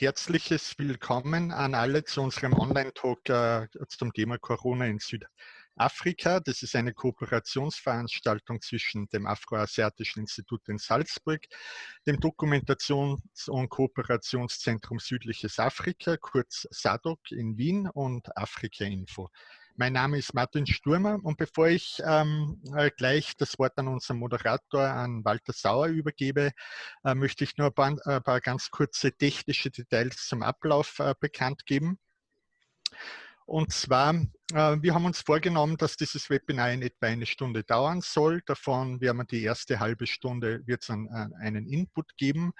herzliches Willkommen an alle zu unserem Online-Talk äh, zum Thema Corona in Südafrika. Das ist eine Kooperationsveranstaltung zwischen dem Afroasiatischen Institut in Salzburg, dem Dokumentations- und Kooperationszentrum Südliches Afrika, kurz SADOC in Wien und Afrika Info. Mein Name ist Martin Sturmer und bevor ich ähm, äh, gleich das Wort an unseren Moderator, an Walter Sauer übergebe, äh, möchte ich nur ein paar, ein paar, ganz kurze technische Details zum Ablauf äh, bekannt geben. Und zwar, äh, wir haben uns vorgenommen, dass dieses Webinar in etwa eine Stunde dauern soll. Davon werden wir die erste halbe Stunde wird es einen, äh, einen Input geben.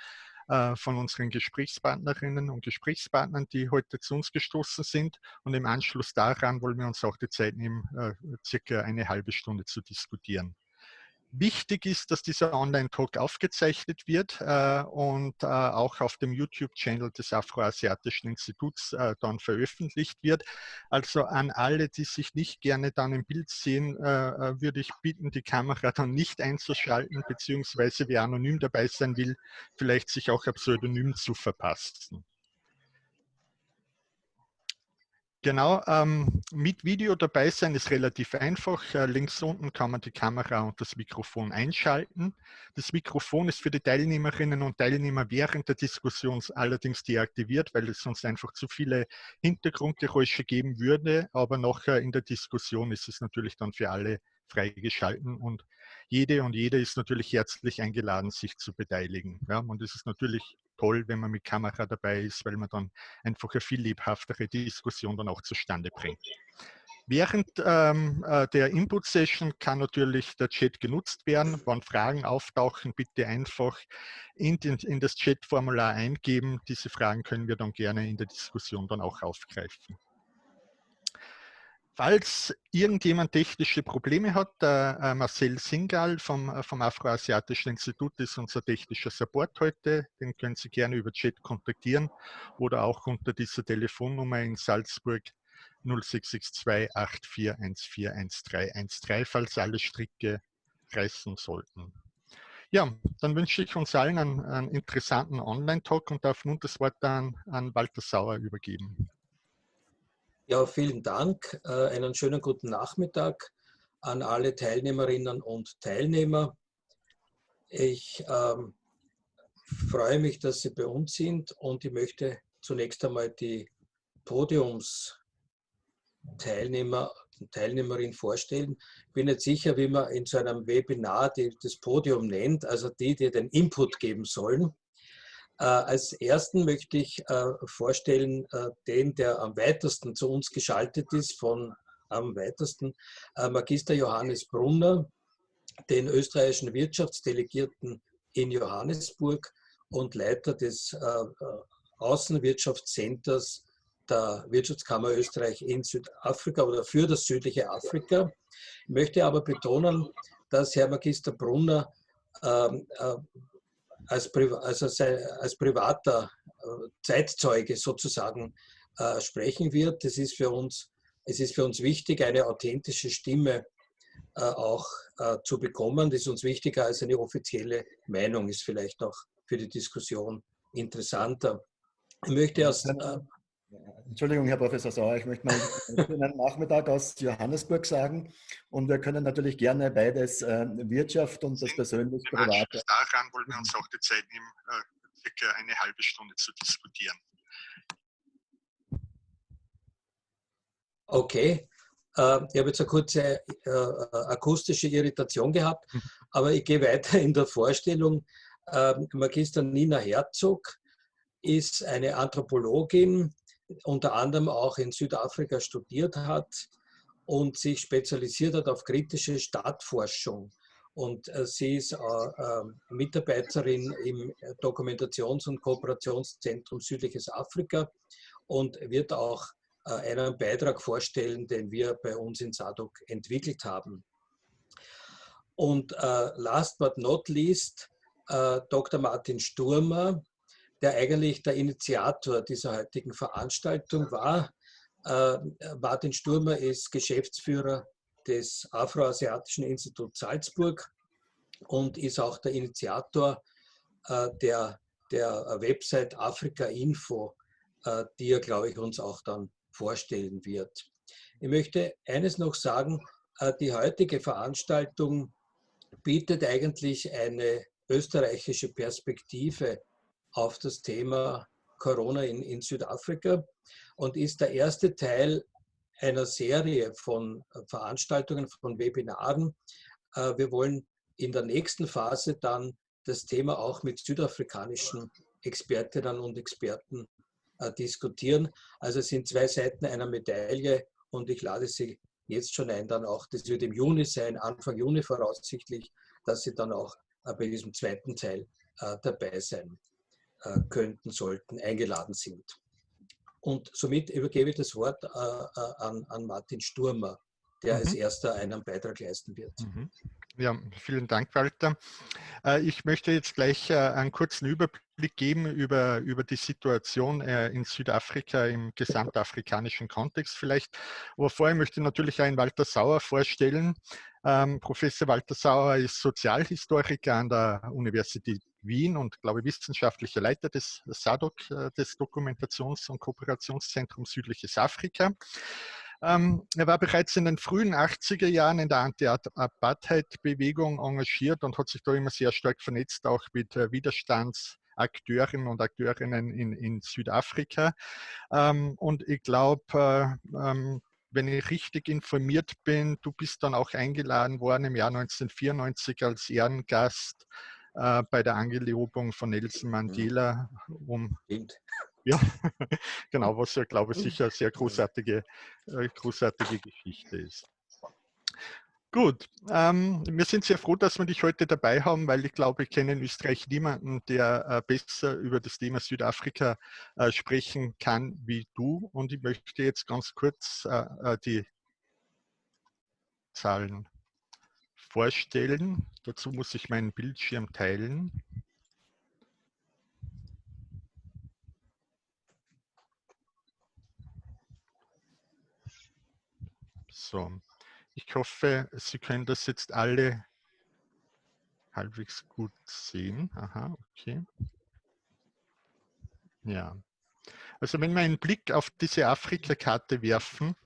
Äh, von unseren Gesprächspartnerinnen und Gesprächspartnern, die heute zu uns gestoßen sind. Und im Anschluss daran wollen wir uns auch die Zeit nehmen, äh, circa eine halbe Stunde zu diskutieren. Wichtig ist, dass dieser Online-Talk aufgezeichnet wird äh, und äh, auch auf dem YouTube-Channel des Afroasiatischen Instituts äh, dann veröffentlicht wird. Also an alle, die sich nicht gerne dann im Bild sehen, äh, äh, würde ich bitten, die Kamera dann nicht einzuschalten, beziehungsweise wer anonym dabei sein will, vielleicht sich auch ein Pseudonym zu verpassen. Genau, ähm, mit Video dabei sein ist relativ einfach. Äh, links unten kann man die Kamera und das Mikrofon einschalten. Das Mikrofon ist für die Teilnehmerinnen und Teilnehmer während der Diskussion allerdings deaktiviert, weil es sonst einfach zu viele Hintergrundgeräusche geben würde. Aber nachher in der Diskussion ist es natürlich dann für alle freigeschalten und jede und jeder ist natürlich herzlich eingeladen, sich zu beteiligen. Ja, und es ist natürlich toll, wenn man mit Kamera dabei ist, weil man dann einfach eine viel lebhaftere Diskussion dann auch zustande bringt. Während ähm, äh, der Input-Session kann natürlich der Chat genutzt werden. Wenn Fragen auftauchen, bitte einfach in, den, in das Chat-Formular eingeben. Diese Fragen können wir dann gerne in der Diskussion dann auch aufgreifen. Falls irgendjemand technische Probleme hat, äh, Marcel Singal vom, äh, vom Afroasiatischen Institut ist unser technischer Support heute. Den können Sie gerne über Chat kontaktieren oder auch unter dieser Telefonnummer in Salzburg 0662 84141313, falls alle Stricke reißen sollten. Ja, dann wünsche ich uns allen einen, einen interessanten Online-Talk und darf nun das Wort an, an Walter Sauer übergeben. Ja, vielen Dank. Äh, einen schönen guten Nachmittag an alle Teilnehmerinnen und Teilnehmer. Ich ähm, freue mich, dass Sie bei uns sind und ich möchte zunächst einmal die Podiumsteilnehmer und Teilnehmerin vorstellen. Ich bin nicht sicher, wie man in so einem Webinar die, das Podium nennt, also die, die den Input geben sollen. Äh, als ersten möchte ich äh, vorstellen, äh, den, der am weitesten zu uns geschaltet ist, von am weitesten, Magister Johannes Brunner, den österreichischen Wirtschaftsdelegierten in Johannesburg und Leiter des Außenwirtschaftscenters der Wirtschaftskammer Österreich in Südafrika oder für das südliche Afrika. Ich möchte aber betonen, dass Herr Magister Brunner ähm, als, also als privater äh, Zeitzeuge sozusagen äh, sprechen wird. Das ist für uns, es ist für uns wichtig, eine authentische Stimme äh, auch zu bekommen. Das ist uns wichtiger als eine offizielle Meinung, ist vielleicht auch für die Diskussion interessanter. Ich möchte erst Entschuldigung, Herr Professor Sauer, ich möchte mal einen Nachmittag aus Johannesburg sagen. Und wir können natürlich gerne beides, äh, Wirtschaft und das persönlich Private. Daran wollen wir uns auch die Zeit nehmen, äh, circa eine halbe Stunde zu diskutieren. Okay. Äh, ich habe jetzt eine kurze äh, akustische Irritation gehabt, mhm. aber ich gehe weiter in der Vorstellung. Ähm, Magister Nina Herzog ist eine Anthropologin, unter anderem auch in Südafrika studiert hat und sich spezialisiert hat auf kritische Stadtforschung. Und äh, sie ist äh, äh, Mitarbeiterin im Dokumentations- und Kooperationszentrum Südliches Afrika und wird auch äh, einen Beitrag vorstellen, den wir bei uns in SADOC entwickelt haben. Und äh, last but not least, äh, Dr. Martin Sturmer, der eigentlich der Initiator dieser heutigen Veranstaltung war. Äh, Martin Sturmer ist Geschäftsführer des Afroasiatischen Instituts Salzburg und ist auch der Initiator äh, der der Website Afrika Info, die er, glaube ich, uns auch dann vorstellen wird. Ich möchte eines noch sagen, die heutige Veranstaltung bietet eigentlich eine österreichische Perspektive auf das Thema Corona in, in Südafrika und ist der erste Teil einer Serie von Veranstaltungen, von Webinaren. Äh, wir wollen in der nächsten Phase dann das Thema auch mit südafrikanischen Expertinnen und Experten äh, diskutieren. Also es sind zwei Seiten einer Medaille und ich lade Sie jetzt schon ein, dann auch, das wird im Juni sein, Anfang Juni voraussichtlich, dass Sie dann auch äh, bei diesem zweiten Teil dabei sein könnten, sollten, eingeladen sind. Und somit übergebe ich das Wort äh, äh, an, an, Martin Sturmer, der mhm. als erster einen Beitrag leisten wird. Mhm. Ja, vielen Dank, Walter. Äh, ich möchte jetzt gleich einen kurzen Überblick geben über, über die Situation in Südafrika im gesamtafrikanischen Kontext vielleicht. Aber vorher möchte ich natürlich einen Walter Sauer vorstellen. Ähm, Professor Walter Sauer ist Sozialhistoriker an der Universität Wien und, glaube ich, wissenschaftlicher Leiter des SADOC, äh, des Dokumentations- und Kooperationszentrums Südliches Afrika. Ähm, er war bereits in den frühen 80er Jahren in der Anti-Apartheid-Bewegung engagiert und hat sich da immer sehr stark vernetzt, auch mit äh, Widerstandsakteurinnen und Akteurinnen in, in Südafrika. Ähm, und ich glaube, äh, ähm, wenn ich richtig informiert bin, du bist dann auch eingeladen worden im Jahr 1994 als Ehrengast äh, bei der Angelobung von Nelson mhm. Mandela um. Ja, genau, was ja, glaube ich, sicher eine sehr großartige, äh, großartige Geschichte ist. Gut, ähm, wir sind sehr froh, dass wir dich heute dabei haben, weil ich glaube, ich kenne in Österreich niemanden, der äh, besser über das Thema Südafrika äh, sprechen kann wie du. Und ich möchte jetzt ganz kurz äh, äh die Zahlen vorstellen. Dazu muss ich meinen Bildschirm teilen. So, ich hoffe, Sie können das jetzt alle halbwegs gut sehen. Aha, okay. Ja. Also wenn wir einen Blick auf diese Afrika-Karte werfen,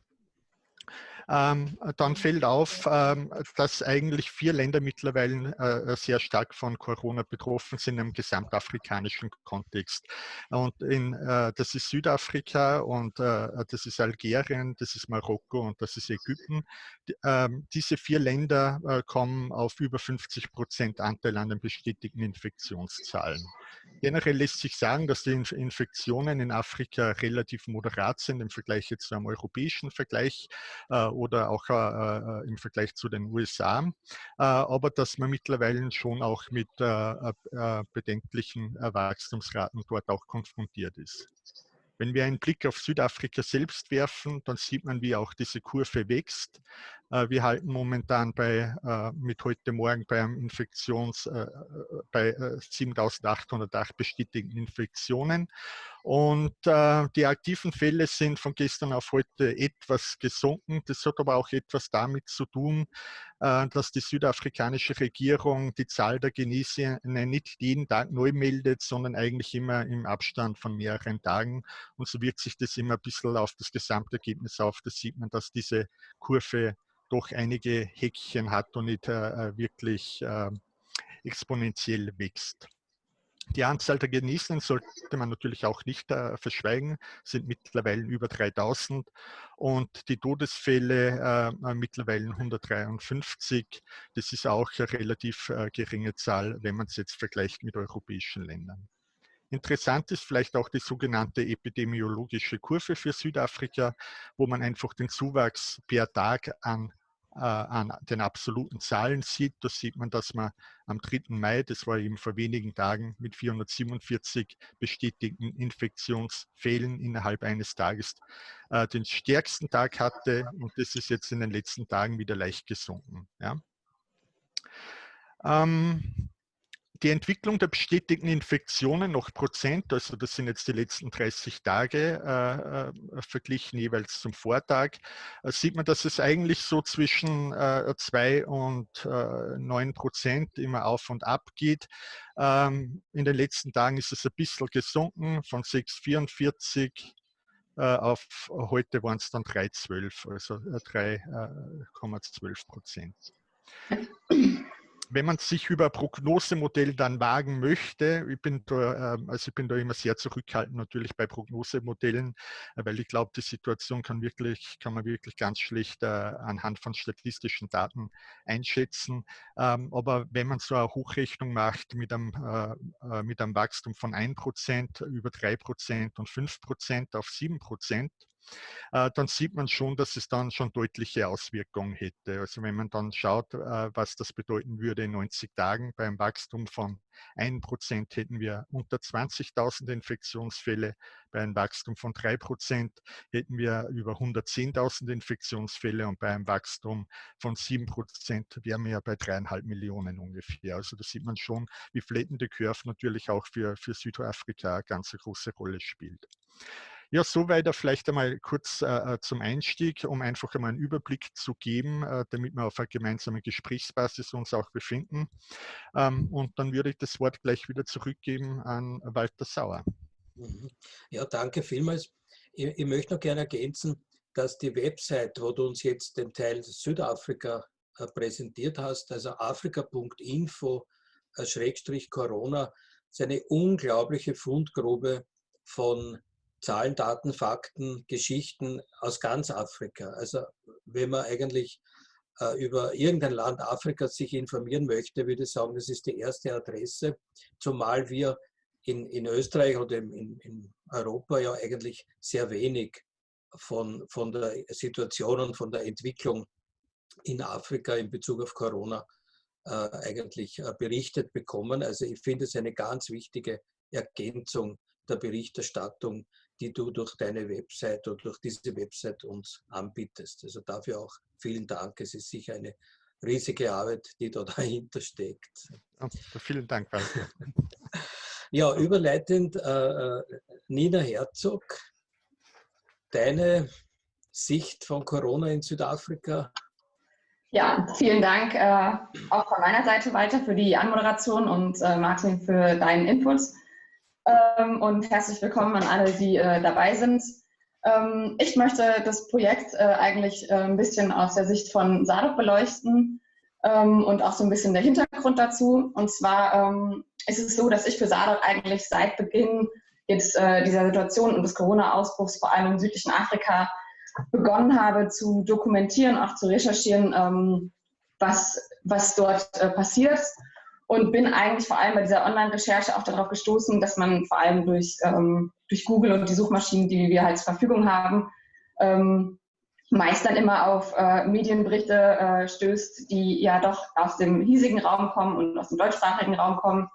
dann fällt auf, ähm, dass eigentlich vier Länder mittlerweile äh, sehr stark von Corona betroffen sind im gesamtafrikanischen Kontext. Und in, äh, das ist Südafrika und äh, das ist Algerien, das ist Marokko und das ist Ägypten. Ähm, diese vier Länder kommen auf über 50 Prozent Anteil an den bestätigten Infektionszahlen. Generell lässt sich sagen, dass die Infektionen in Afrika relativ moderat sind im Vergleich jetzt zu einem europäischen Vergleich oder auch äh, äh, im Vergleich zu den USA, äh, aber dass man mittlerweile schon auch mit bedenklichen Wachstumsraten dort auch konfrontiert ist. Wenn wir einen Blick auf Südafrika selbst werfen, dann sieht man, wie auch diese Kurve wächst. Wir halten momentan bei, mit heute Morgen bei einem Infektions, bei 7808 bestätigten Infektionen und äh, die aktiven Fälle sind von gestern auf heute etwas gesunken. Das hat aber auch etwas damit zu tun, äh, dass die südafrikanische Regierung die Zahl der Genesenen nicht jeden Tag neu meldet, sondern eigentlich immer im Abstand von mehreren Tagen. Und so wirkt sich das immer ein bisschen auf das Gesamtergebnis auf. Da sieht man, dass diese Kurve doch einige Häkchen hat und nicht äh, äh wirklich äh, exponentiell wächst. Die Anzahl der Genesenen sollte man natürlich auch nicht äh, verschweigen, sind mittlerweile über 3000 und die Todesfälle äh, mittlerweile 153. Das ist auch eine relativ äh, geringe Zahl, wenn man es jetzt vergleicht mit europäischen Ländern. Interessant ist vielleicht auch die sogenannte epidemiologische Kurve für Südafrika, wo man einfach den Zuwachs per Tag an äh, an den absoluten Zahlen sieht. Da sieht man, dass man am 3. Mai, das war eben vor wenigen Tagen, mit 447 bestätigten Infektionsfällen innerhalb eines Tages äh, den stärksten Tag hatte und das ist jetzt in den letzten Tagen wieder leicht gesunken. Ja. Ähm, die Entwicklung der bestätigten Infektionen nach Prozent, also das sind jetzt die letzten 30 Tage äh, äh, verglichen jeweils zum Vortag, äh, sieht man, dass es eigentlich so zwischen äh, 2 und äh, 9 Prozent immer auf und ab geht. Ähm, in den letzten Tagen ist es ein bisschen gesunken von 6,44 äh, auf heute waren es dann 3,12, also 3,12 äh, Prozent wenn man sich über Prognosemodell dann wagen möchte, ich bin da, ähm, also ich bin da immer sehr zurückhaltend natürlich bei Prognosemodellen, äh, weil ich glaube, die Situation kann wirklich, kann man wirklich ganz schlecht äh, anhand von statistischen Daten einschätzen. Ähm, aber wenn man so eine Hochrechnung macht mit einem, äh, mit einem Wachstum von 1%, über 3% und 5% auf 7%, äh, dann sieht man schon, dass es dann schon deutliche Auswirkungen hätte. Also wenn man dann schaut, äh, was das bedeuten würde in 90 Tagen beim Wachstum von 1% hätten wir unter 20.000 Infektionsfälle, bei einem Wachstum von 3% hätten wir über 110.000 Infektionsfälle und bei einem Wachstum von 7% wären wir ja bei dreieinhalb Millionen ungefähr. Also da sieht man schon, wie flattende Curve natürlich auch für, für Südafrika eine ganz große Rolle spielt. Ja, soweit vielleicht einmal kurz äh, äh, zum Einstieg, um einfach einmal einen Überblick zu geben, äh, damit wir auf einer gemeinsamen Gesprächsbasis uns auch befinden. Ähm, und dann würde ich das Wort gleich wieder zurückgeben an Walter Sauer. Mhm. Ja, danke vielmals. Ich, ich möchte noch gerne ergänzen, dass die Website, wo du uns jetzt den Teil Südafrika äh, präsentiert hast, also afrika.info äh, ist eine unglaubliche Fundgrube von Zahlen, Daten, Fakten, Geschichten aus ganz Afrika. Also wenn man eigentlich äh, über irgendein Land Afrikas sich informieren möchte, würde ich sagen, das ist die erste Adresse, zumal wir in, in Österreich oder in, in Europa ja eigentlich sehr wenig von, von der Situation und von der Entwicklung in Afrika in Bezug auf Corona äh, eigentlich äh, berichtet bekommen. Also ich finde es eine ganz wichtige Ergänzung der Berichterstattung die du durch deine Website oder durch diese Website uns anbietest. Also dafür auch vielen Dank. Es ist sicher eine riesige Arbeit, die da dahinter steckt. Oh, vielen Dank, Walter. ja, überleitend, äh, äh, Nina Herzog, deine Sicht von Corona in Südafrika ja, vielen Dank äh, auch von meiner Seite weiter für die Anmoderation und äh, Martin für deinen Input ähm, und herzlich willkommen an alle, die äh, dabei sind. Ähm, ich möchte das Projekt äh, eigentlich äh, ein bisschen aus der Sicht von SADOC beleuchten ähm, und auch so ein bisschen der Hintergrund dazu. Und zwar ähm, ist es so, dass ich für SADOC eigentlich seit Beginn jetzt äh, dieser Situation und des Corona-Ausbruchs vor allem im südlichen Afrika begonnen habe zu dokumentieren, auch zu recherchieren, ähm, was, was dort äh, passiert und bin eigentlich vor allem bei dieser Online-Recherche auch darauf gestoßen, dass man vor allem durch, ähm, durch Google und die Suchmaschinen, die wir halt zur Verfügung haben, ähm, meist dann immer auf äh, Medienberichte äh, stößt, die ja doch aus dem hiesigen Raum kommen und aus dem deutschsprachigen Raum kommen,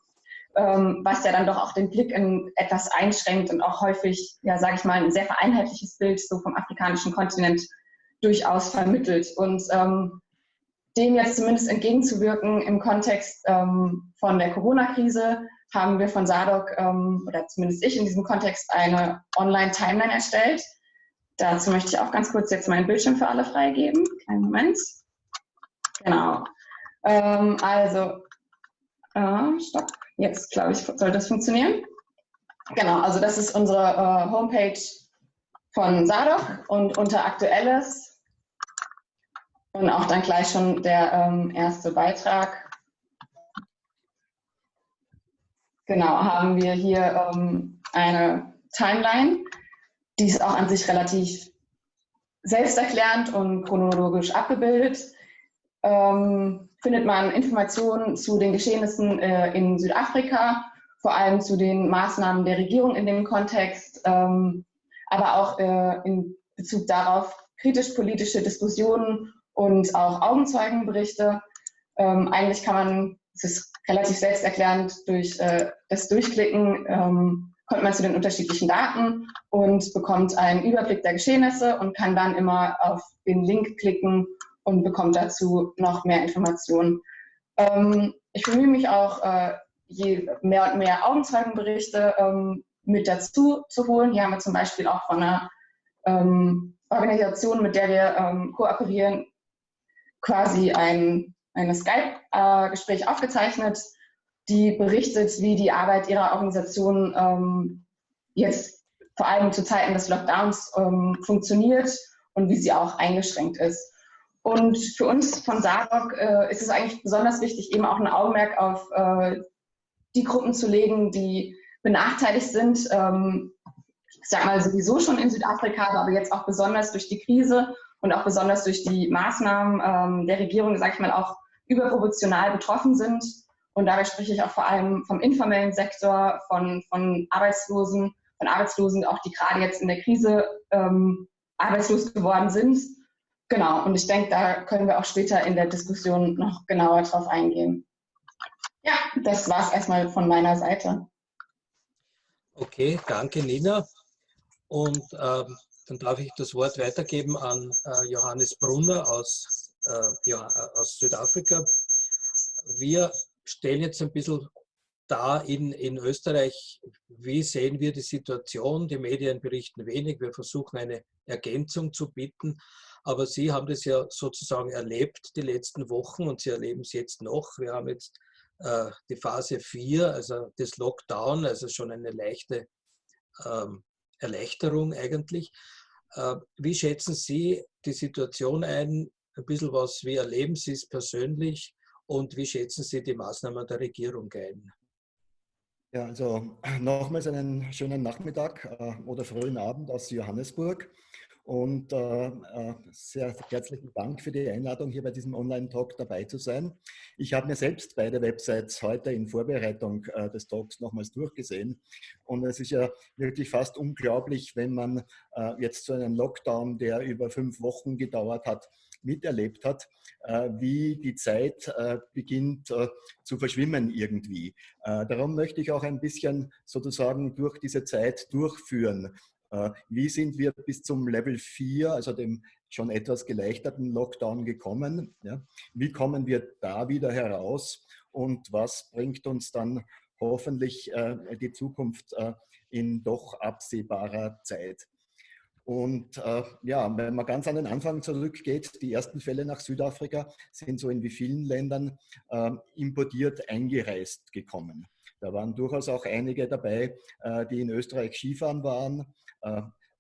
ähm, was ja dann doch auch den Blick in etwas einschränkt und auch häufig, ja, sage ich mal, ein sehr vereinheitliches Bild so vom afrikanischen Kontinent durchaus vermittelt. Und ähm, dem jetzt zumindest entgegenzuwirken im Kontext ähm, von der Corona-Krise haben wir von SADOC ähm, oder zumindest ich in diesem Kontext eine Online-Timeline erstellt. Dazu möchte ich auch ganz kurz jetzt meinen Bildschirm für alle freigeben. Kleinen Moment. Genau. Ähm, also, äh, stopp. Jetzt, glaube ich, soll das funktionieren. Genau, also das ist unsere äh, Homepage von SADOC und unter Aktuelles und auch dann gleich schon der ähm, erste Beitrag. Genau, haben wir hier ähm, eine Timeline, die ist auch an sich relativ selbsterklärend und chronologisch abgebildet. Ähm, findet man Informationen zu den Geschehnissen äh, in Südafrika, vor allem zu den Maßnahmen der Regierung in dem Kontext, ähm, aber auch äh, in Bezug darauf kritisch-politische Diskussionen und auch Augenzeugenberichte. Ähm, eigentlich kann man, es ist relativ selbsterklärend, durch äh, das Durchklicken ähm, kommt man zu den unterschiedlichen Daten und bekommt einen Überblick der Geschehnisse und kann dann immer auf den Link klicken und bekommt dazu noch mehr Informationen. Ähm, ich bemühe mich auch, äh, je mehr und mehr Augenzeugenberichte ähm, mit dazu zu holen. Hier haben wir zum Beispiel auch von einer ähm, Organisation, mit der wir ähm, kooperieren, quasi ein, ein Skype-Gespräch aufgezeichnet, die berichtet, wie die Arbeit ihrer Organisation ähm, jetzt vor allem zu Zeiten des Lockdowns ähm, funktioniert und wie sie auch eingeschränkt ist. Und für uns von SAROC äh, ist es eigentlich besonders wichtig, eben auch ein Augenmerk auf äh, die Gruppen zu legen, die benachteiligt sind. Ähm, ich sage mal sowieso schon in Südafrika, aber jetzt auch besonders durch die Krise und auch besonders durch die Maßnahmen ähm, der Regierung, sage ich mal, auch überproportional betroffen sind. Und dabei spreche ich auch vor allem vom informellen Sektor, von, von Arbeitslosen, von Arbeitslosen, auch die gerade jetzt in der Krise ähm, arbeitslos geworden sind. Genau, und ich denke, da können wir auch später in der Diskussion noch genauer drauf eingehen. Ja, das war es erstmal von meiner Seite. Okay, danke Nina. Und ähm, dann darf ich das Wort weitergeben an äh, Johannes Brunner aus, äh, ja, aus Südafrika. Wir stellen jetzt ein bisschen dar in, in Österreich, wie sehen wir die Situation. Die Medien berichten wenig, wir versuchen eine Ergänzung zu bieten. Aber Sie haben das ja sozusagen erlebt die letzten Wochen und Sie erleben es jetzt noch. Wir haben jetzt äh, die Phase 4, also das Lockdown, also schon eine leichte ähm, Erleichterung eigentlich. Äh, wie schätzen Sie die Situation ein? Ein bisschen was, wie erleben Sie es persönlich und wie schätzen Sie die Maßnahmen der Regierung ein? Ja, also nochmals einen schönen Nachmittag äh, oder frühen Abend aus Johannesburg. Und äh, äh, sehr herzlichen Dank für die Einladung, hier bei diesem Online-Talk dabei zu sein. Ich habe mir selbst beide Websites heute in Vorbereitung äh, des Talks nochmals durchgesehen. Und es ist ja wirklich fast unglaublich, wenn man äh, jetzt so einen Lockdown, der über fünf Wochen gedauert hat, miterlebt hat, äh, wie die Zeit äh, beginnt zu verschwimmen irgendwie. Darum möchte ich auch ein bisschen sozusagen durch diese Zeit durchführen. Äh, wie sind wir bis zum Level 4, also dem schon etwas geleichterten Lockdown gekommen? Wie kommen wir da wieder heraus und was bringt uns dann hoffentlich äh, die Zukunft äh, in doch absehbarer Zeit? Und äh, ja, wenn man ganz an den Anfang zurückgeht, die ersten Fälle nach Südafrika sind so in wie vielen Ländern importiert eingereist gekommen. Da waren durchaus auch einige dabei, die in Österreich Skifahren waren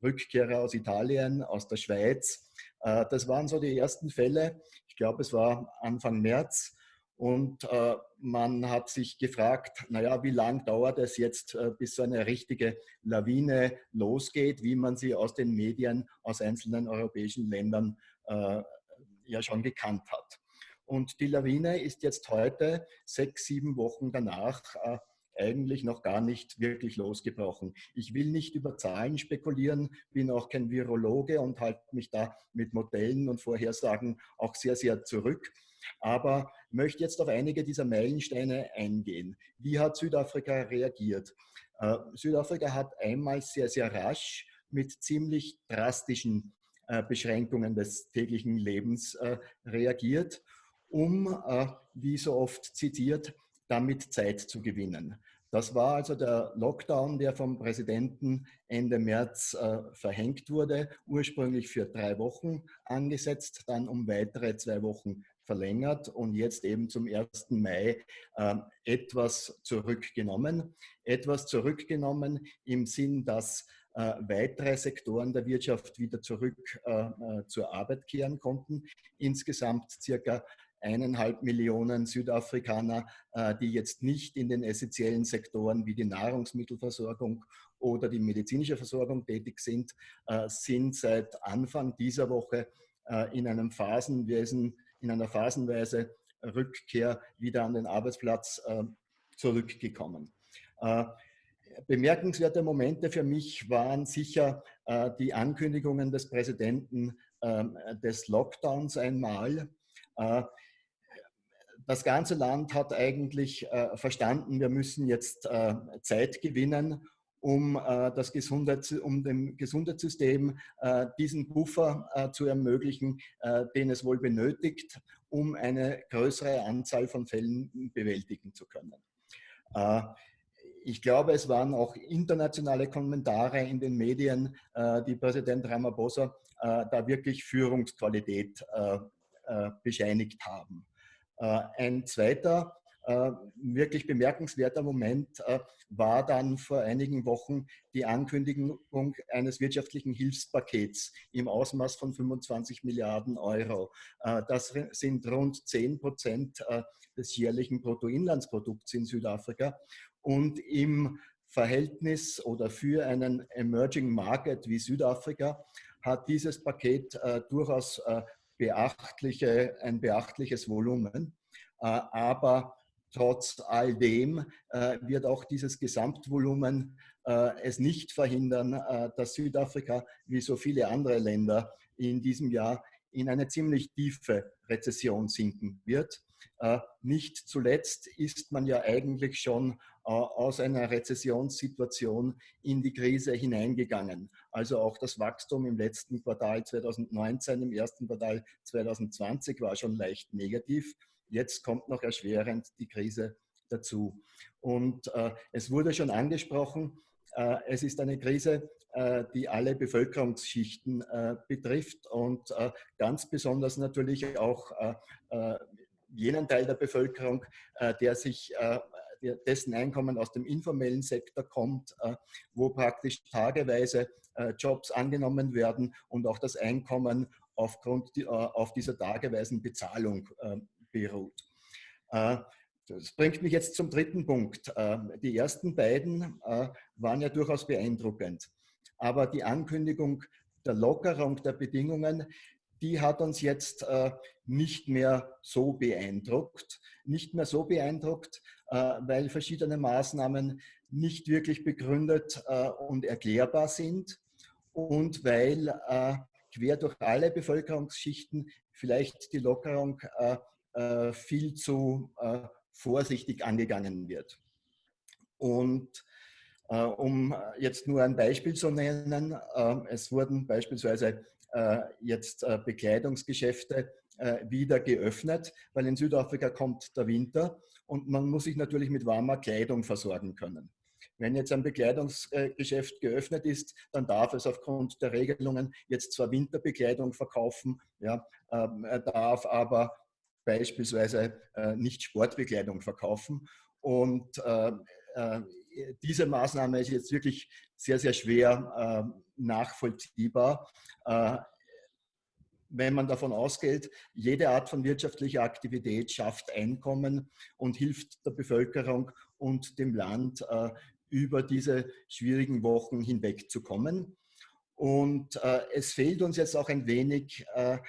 Rückkehrer aus Italien, aus der Schweiz. Äh, das waren so die ersten Fälle. Ich glaube, es war Anfang März. Und äh, man hat sich gefragt, naja, wie lange dauert es jetzt, bis so eine richtige Lawine losgeht, wie man sie aus den Medien aus einzelnen europäischen Ländern ja schon gekannt hat. Und die Lawine ist jetzt heute, sechs, sieben Wochen danach, eigentlich noch gar nicht wirklich losgebrochen. Ich will nicht über Zahlen spekulieren, bin auch kein Virologe und halte mich da mit Modellen und Vorhersagen auch sehr, sehr zurück. Aber möchte jetzt auf einige dieser Meilensteine eingehen. Wie hat Südafrika reagiert? Äh, Südafrika hat einmal sehr, sehr rasch mit ziemlich drastischen äh, Beschränkungen des täglichen Lebens äh, reagiert, um, wie so oft zitiert, damit Zeit zu gewinnen. Das war also der Lockdown, der vom Präsidenten Ende März äh, verhängt wurde, ursprünglich für drei Wochen angesetzt, dann um weitere zwei Wochen verlängert und jetzt eben zum 1. Mai äh, etwas zurückgenommen. Etwas zurückgenommen im Sinn, dass äh, weitere Sektoren der Wirtschaft wieder zurück äh, äh, zur Arbeit kehren konnten. Insgesamt circa eineinhalb Millionen Südafrikaner, äh, die jetzt nicht in den essentiellen Sektoren wie die Nahrungsmittelversorgung oder die medizinische Versorgung tätig sind, äh, sind seit Anfang dieser Woche äh, in einem Phasenwesen, in einer phasenweise Rückkehr wieder an den Arbeitsplatz zurückgekommen. Bemerkenswerte Momente für mich waren sicher die Ankündigungen des Präsidenten ähm, des Lockdowns einmal das ganze Land hat eigentlich äh, verstanden, wir müssen jetzt äh, Zeit gewinnen, um, äh, das Gesundheits-, um dem Gesundheitssystem diesen Puffer äh, zu ermöglichen, den es wohl benötigt, um eine größere Anzahl von Fällen bewältigen zu können. Ich glaube, es waren auch internationale Kommentare in den Medien, die Präsident Ramaphosa da wirklich Führungsqualität bescheinigt haben. Ein zweiter äh, wirklich bemerkenswerter Moment äh, war dann vor einigen Wochen die Ankündigung eines wirtschaftlichen Hilfspakets im Ausmaß von 25 Milliarden Euro. Äh, das sind rund 10 Prozent des jährlichen Bruttoinlandsprodukts in Südafrika. Und im Verhältnis oder für einen Emerging Market wie Südafrika hat dieses Paket äh, durchaus äh, beachtliche, ein beachtliches Volumen. Äh, aber Trotz all dem äh, wird auch dieses Gesamtvolumen äh, es nicht verhindern, dass Südafrika wie so viele andere Länder in diesem Jahr in eine ziemlich tiefe Rezession sinken wird. Nicht zuletzt ist man ja eigentlich schon aus einer Rezessionssituation in die Krise hineingegangen. Also auch das Wachstum im letzten Quartal 2019, im ersten Quartal 2020 war schon leicht negativ. Jetzt kommt noch erschwerend die Krise dazu. Und äh, es wurde schon angesprochen, äh, es ist eine Krise, äh, die alle Bevölkerungsschichten äh, betrifft und äh, ganz besonders natürlich auch äh, jenen Teil der Bevölkerung, der sich dessen Einkommen aus dem informellen Sektor kommt, wo praktisch tageweise Jobs angenommen werden und auch das Einkommen aufgrund auf dieser tageweisen Bezahlung beruht. Äh, das bringt mich jetzt zum dritten Punkt. Äh, die ersten beiden äh, waren ja durchaus beeindruckend. Aber die Ankündigung der Lockerung der Bedingungen, die hat uns jetzt nicht mehr so beeindruckt. Nicht mehr so beeindruckt, weil verschiedene Maßnahmen nicht wirklich begründet und erklärbar sind und weil quer durch alle Bevölkerungsschichten vielleicht die Lockerung äh, viel zu äh, vorsichtig angegangen wird. Und äh, um jetzt nur ein Beispiel zu nennen, es wurden beispielsweise jetzt Bekleidungsgeschäfte wieder geöffnet, weil in Südafrika kommt der Winter und man muss sich natürlich mit warmer Kleidung versorgen können. Wenn jetzt ein Bekleidungsgeschäft geöffnet ist, dann darf es aufgrund der Regelungen jetzt zwar Winterbekleidung verkaufen, ja, ähm, darf aber beispielsweise äh, nicht Sportbekleidung verkaufen. Und äh, äh, diese Maßnahme ist jetzt wirklich sehr, sehr schwer nachvollziehbar wenn man davon ausgeht, jede Art von wirtschaftlicher Aktivität schafft Einkommen und hilft der Bevölkerung und dem Land äh, über diese schwierigen Wochen hinwegzukommen. Und äh, es fehlt uns jetzt auch ein wenig äh,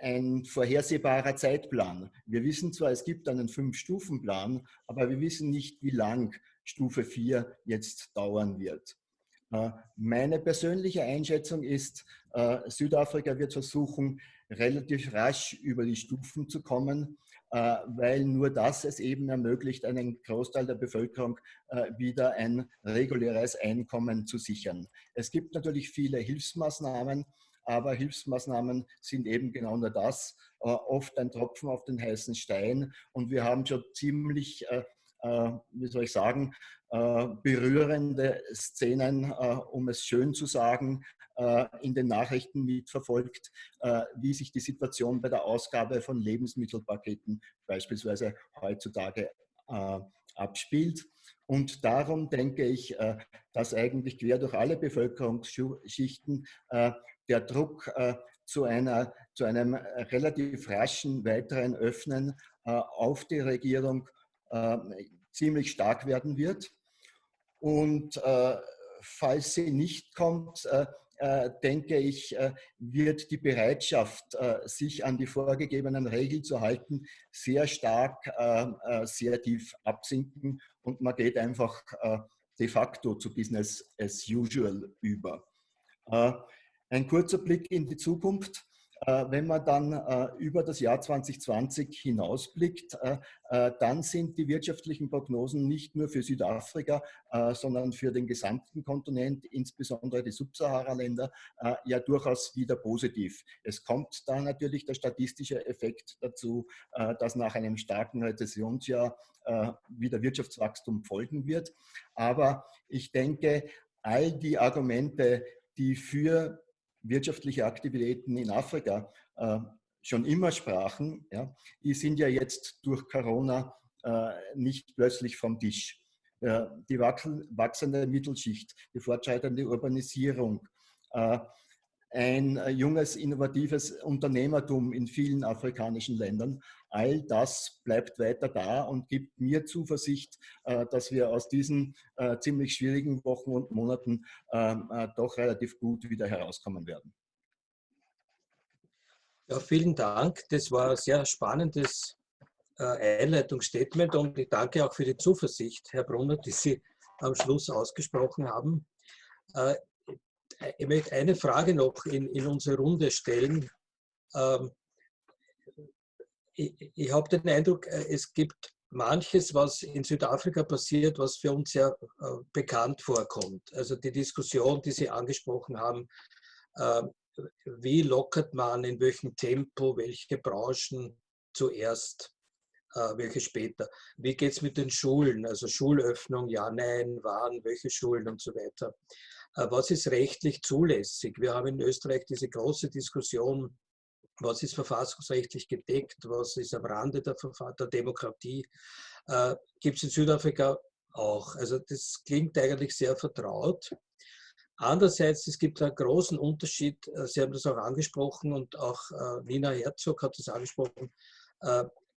ein vorhersehbarer Zeitplan. Wir wissen zwar, es gibt einen Fünf-Stufen-Plan, aber wir wissen nicht, wie lang Stufe 4 jetzt dauern wird. Äh, meine persönliche Einschätzung ist, äh, Südafrika wird versuchen, relativ rasch über die Stufen zu kommen, äh, weil nur das es eben ermöglicht, einen Großteil der Bevölkerung wieder ein reguläres Einkommen zu sichern. Es gibt natürlich viele Hilfsmaßnahmen, aber Hilfsmaßnahmen sind eben genau nur das, oft ein Tropfen auf den heißen Stein. Und wir haben schon ziemlich, wie soll ich sagen, berührende Szenen, um es schön zu sagen, in den Nachrichten mitverfolgt, wie sich die Situation bei der Ausgabe von Lebensmittelpaketen beispielsweise heutzutage abspielt. Und darum denke ich, dass eigentlich quer durch alle Bevölkerungsschichten der Druck äh, zu, einer, zu einem relativ raschen weiteren Öffnen äh, auf die Regierung äh, ziemlich stark werden wird. Und äh, falls sie nicht kommt, äh, äh, denke ich, wird die Bereitschaft, sich an die vorgegebenen Regeln zu halten, sehr stark, sehr tief absinken und man geht einfach de facto zu Business as usual über. Ein kurzer Blick in die Zukunft. Äh, wenn man dann äh, über das Jahr 2020 hinausblickt, äh, dann sind die wirtschaftlichen Prognosen nicht nur für Südafrika, sondern für den gesamten Kontinent, insbesondere die Subsahara-Länder, ja durchaus wieder positiv. Es kommt da natürlich der statistische Effekt dazu, dass nach einem starken Rezessionsjahr wieder Wirtschaftswachstum folgen wird. Aber ich denke, all die Argumente, die für wirtschaftliche Aktivitäten in Afrika äh, schon immer sprachen, ja, die sind ja jetzt durch Corona äh, nicht plötzlich vom Tisch. Äh, die wachsende Mittelschicht, die fortschreitende Urbanisierung, äh, ein äh, junges, innovatives Unternehmertum in vielen afrikanischen Ländern. All das bleibt weiter da und gibt mir Zuversicht, äh, dass wir aus diesen äh, ziemlich schwierigen Wochen und Monaten ähm, doch relativ gut wieder herauskommen werden. Ja, vielen Dank. Das war ein sehr spannendes Einleitungsstatement und ich danke auch für die Zuversicht, Herr Brunner, die Sie am Schluss ausgesprochen haben. Ich möchte eine Frage noch in, in unsere Runde stellen. Ähm, ich, ich habe den Eindruck, äh, es gibt manches, was in Südafrika passiert, was für uns sehr äh, bekannt vorkommt. Also die Diskussion, die Sie angesprochen haben, äh, wie lockert man, in welchem Tempo, welche Branchen zuerst, äh, welche später. Wie geht es mit den Schulen, also Schulöffnung, ja, nein, wann, welche Schulen und so weiter. Äh, was ist rechtlich zulässig? Wir haben in Österreich diese große Diskussion, was ist verfassungsrechtlich gedeckt, was ist am Rande der, der Demokratie. Äh, Gibt es in Südafrika auch. Also das klingt eigentlich sehr vertraut. Andererseits, es gibt einen großen Unterschied, äh, Sie haben das auch angesprochen und auch äh, Nina Herzog hat das angesprochen,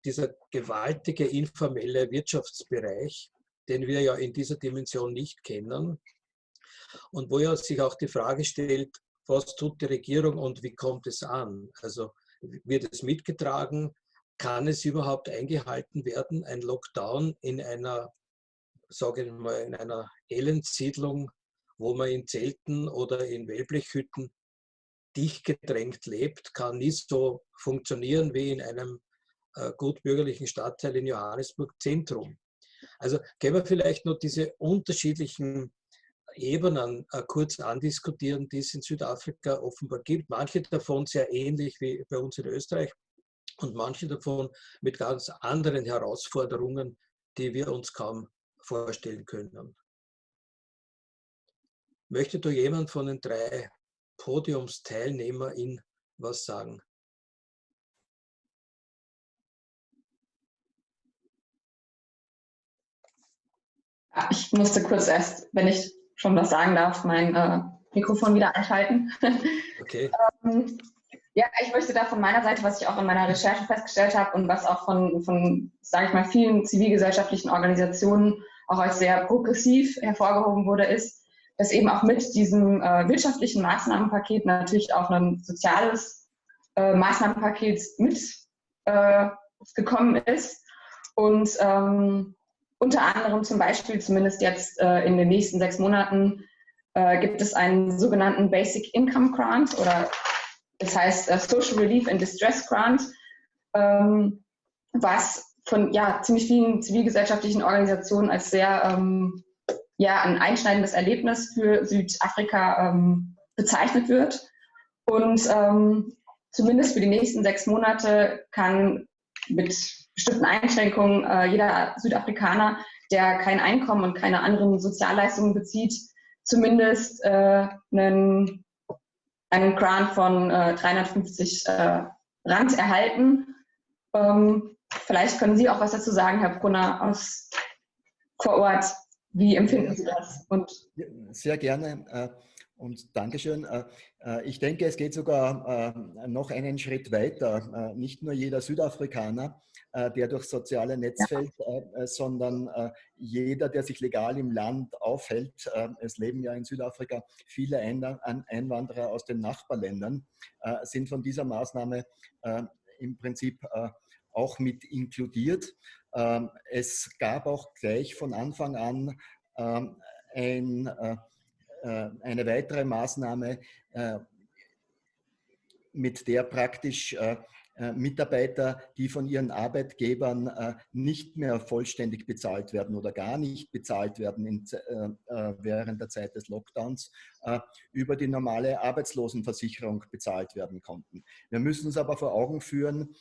dieser gewaltige informelle Wirtschaftsbereich, den wir ja in dieser Dimension nicht kennen, und wo ja sich auch die Frage stellt, was tut die Regierung und wie kommt es an? Also wird es mitgetragen? Kann es überhaupt eingehalten werden, ein Lockdown in einer, sage ich mal, in einer Elendsiedlung, wo man in Zelten oder in Wellblechhütten dicht gedrängt lebt, kann nicht so funktionieren wie in einem äh, gutbürgerlichen Stadtteil in Johannesburg Zentrum. Also können wir vielleicht noch diese unterschiedlichen Ebenen äh, kurz andiskutieren, die es in Südafrika offenbar gibt. Manche davon sehr ähnlich wie bei uns in Österreich und manche davon mit ganz anderen Herausforderungen, die wir uns kaum vorstellen können. Möchte da jemand von den drei Podiumsteilnehmern was sagen? Ich musste kurz erst, wenn ich schon was sagen darf, mein äh, Mikrofon wieder einschalten. Okay. ähm, ja, ich möchte da von meiner Seite, was ich auch in meiner Recherche festgestellt habe und was auch von, von sage ich mal, vielen zivilgesellschaftlichen Organisationen auch als sehr progressiv hervorgehoben wurde, ist, dass eben auch mit diesem äh, wirtschaftlichen Maßnahmenpaket natürlich auch ein soziales äh, Maßnahmenpaket mitgekommen äh, ist. Und ähm, unter anderem zum Beispiel, zumindest jetzt äh, in den nächsten sechs Monaten, äh, gibt es einen sogenannten Basic Income Grant oder das heißt äh, Social Relief and Distress Grant, ähm, was von ja, ziemlich vielen zivilgesellschaftlichen Organisationen als sehr ähm, ja, ein einschneidendes Erlebnis für Südafrika ähm, bezeichnet wird. Und ähm, zumindest für die nächsten sechs Monate kann mit bestimmten Einschränkungen äh, jeder Südafrikaner, der kein Einkommen und keine anderen Sozialleistungen bezieht, zumindest äh, einen, einen Grant von äh, 350 äh, Rand erhalten. Ähm, vielleicht können Sie auch was dazu sagen, Herr Brunner, aus vor Ort. Wie empfinden Sie das? Und Sehr gerne. Äh, und Dankeschön. Äh, äh, ich denke, es geht sogar noch einen Schritt weiter. Nicht nur jeder Südafrikaner äh, der durch soziale Netz fällt, äh, sondern äh, jeder, der sich legal im Land aufhält. es leben ja in Südafrika viele Einwanderer aus den Nachbarländern, sind von dieser Maßnahme im Prinzip auch mit inkludiert. Ähm, es gab auch gleich von Anfang an ähm, ein, eine weitere Maßnahme, mit der praktisch äh, Mitarbeiter, die von ihren Arbeitgebern äh, nicht mehr vollständig bezahlt werden oder gar nicht bezahlt werden äh, während der Zeit des Lockdowns, über die normale Arbeitslosenversicherung bezahlt werden konnten. Wir müssen uns aber vor Augen führen,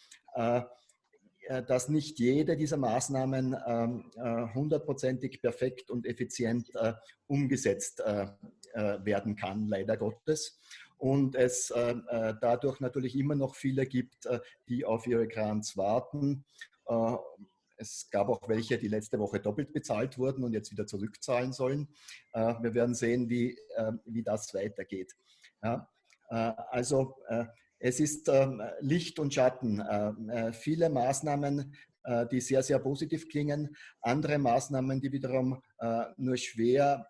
dass nicht jede dieser Maßnahmen ähm, hundertprozentig perfekt und effizient umgesetzt werden kann, leider Gottes und es äh, äh, dadurch natürlich immer noch viele gibt, äh, die auf ihre Grants warten. Äh, es gab auch welche, die letzte Woche doppelt bezahlt wurden und jetzt wieder zurückzahlen sollen. Äh, wir werden sehen, wie, äh, wie das weitergeht. Also es ist ähm, Licht und Schatten. viele Maßnahmen, die sehr, sehr positiv klingen. Andere Maßnahmen, die wiederum nur schwer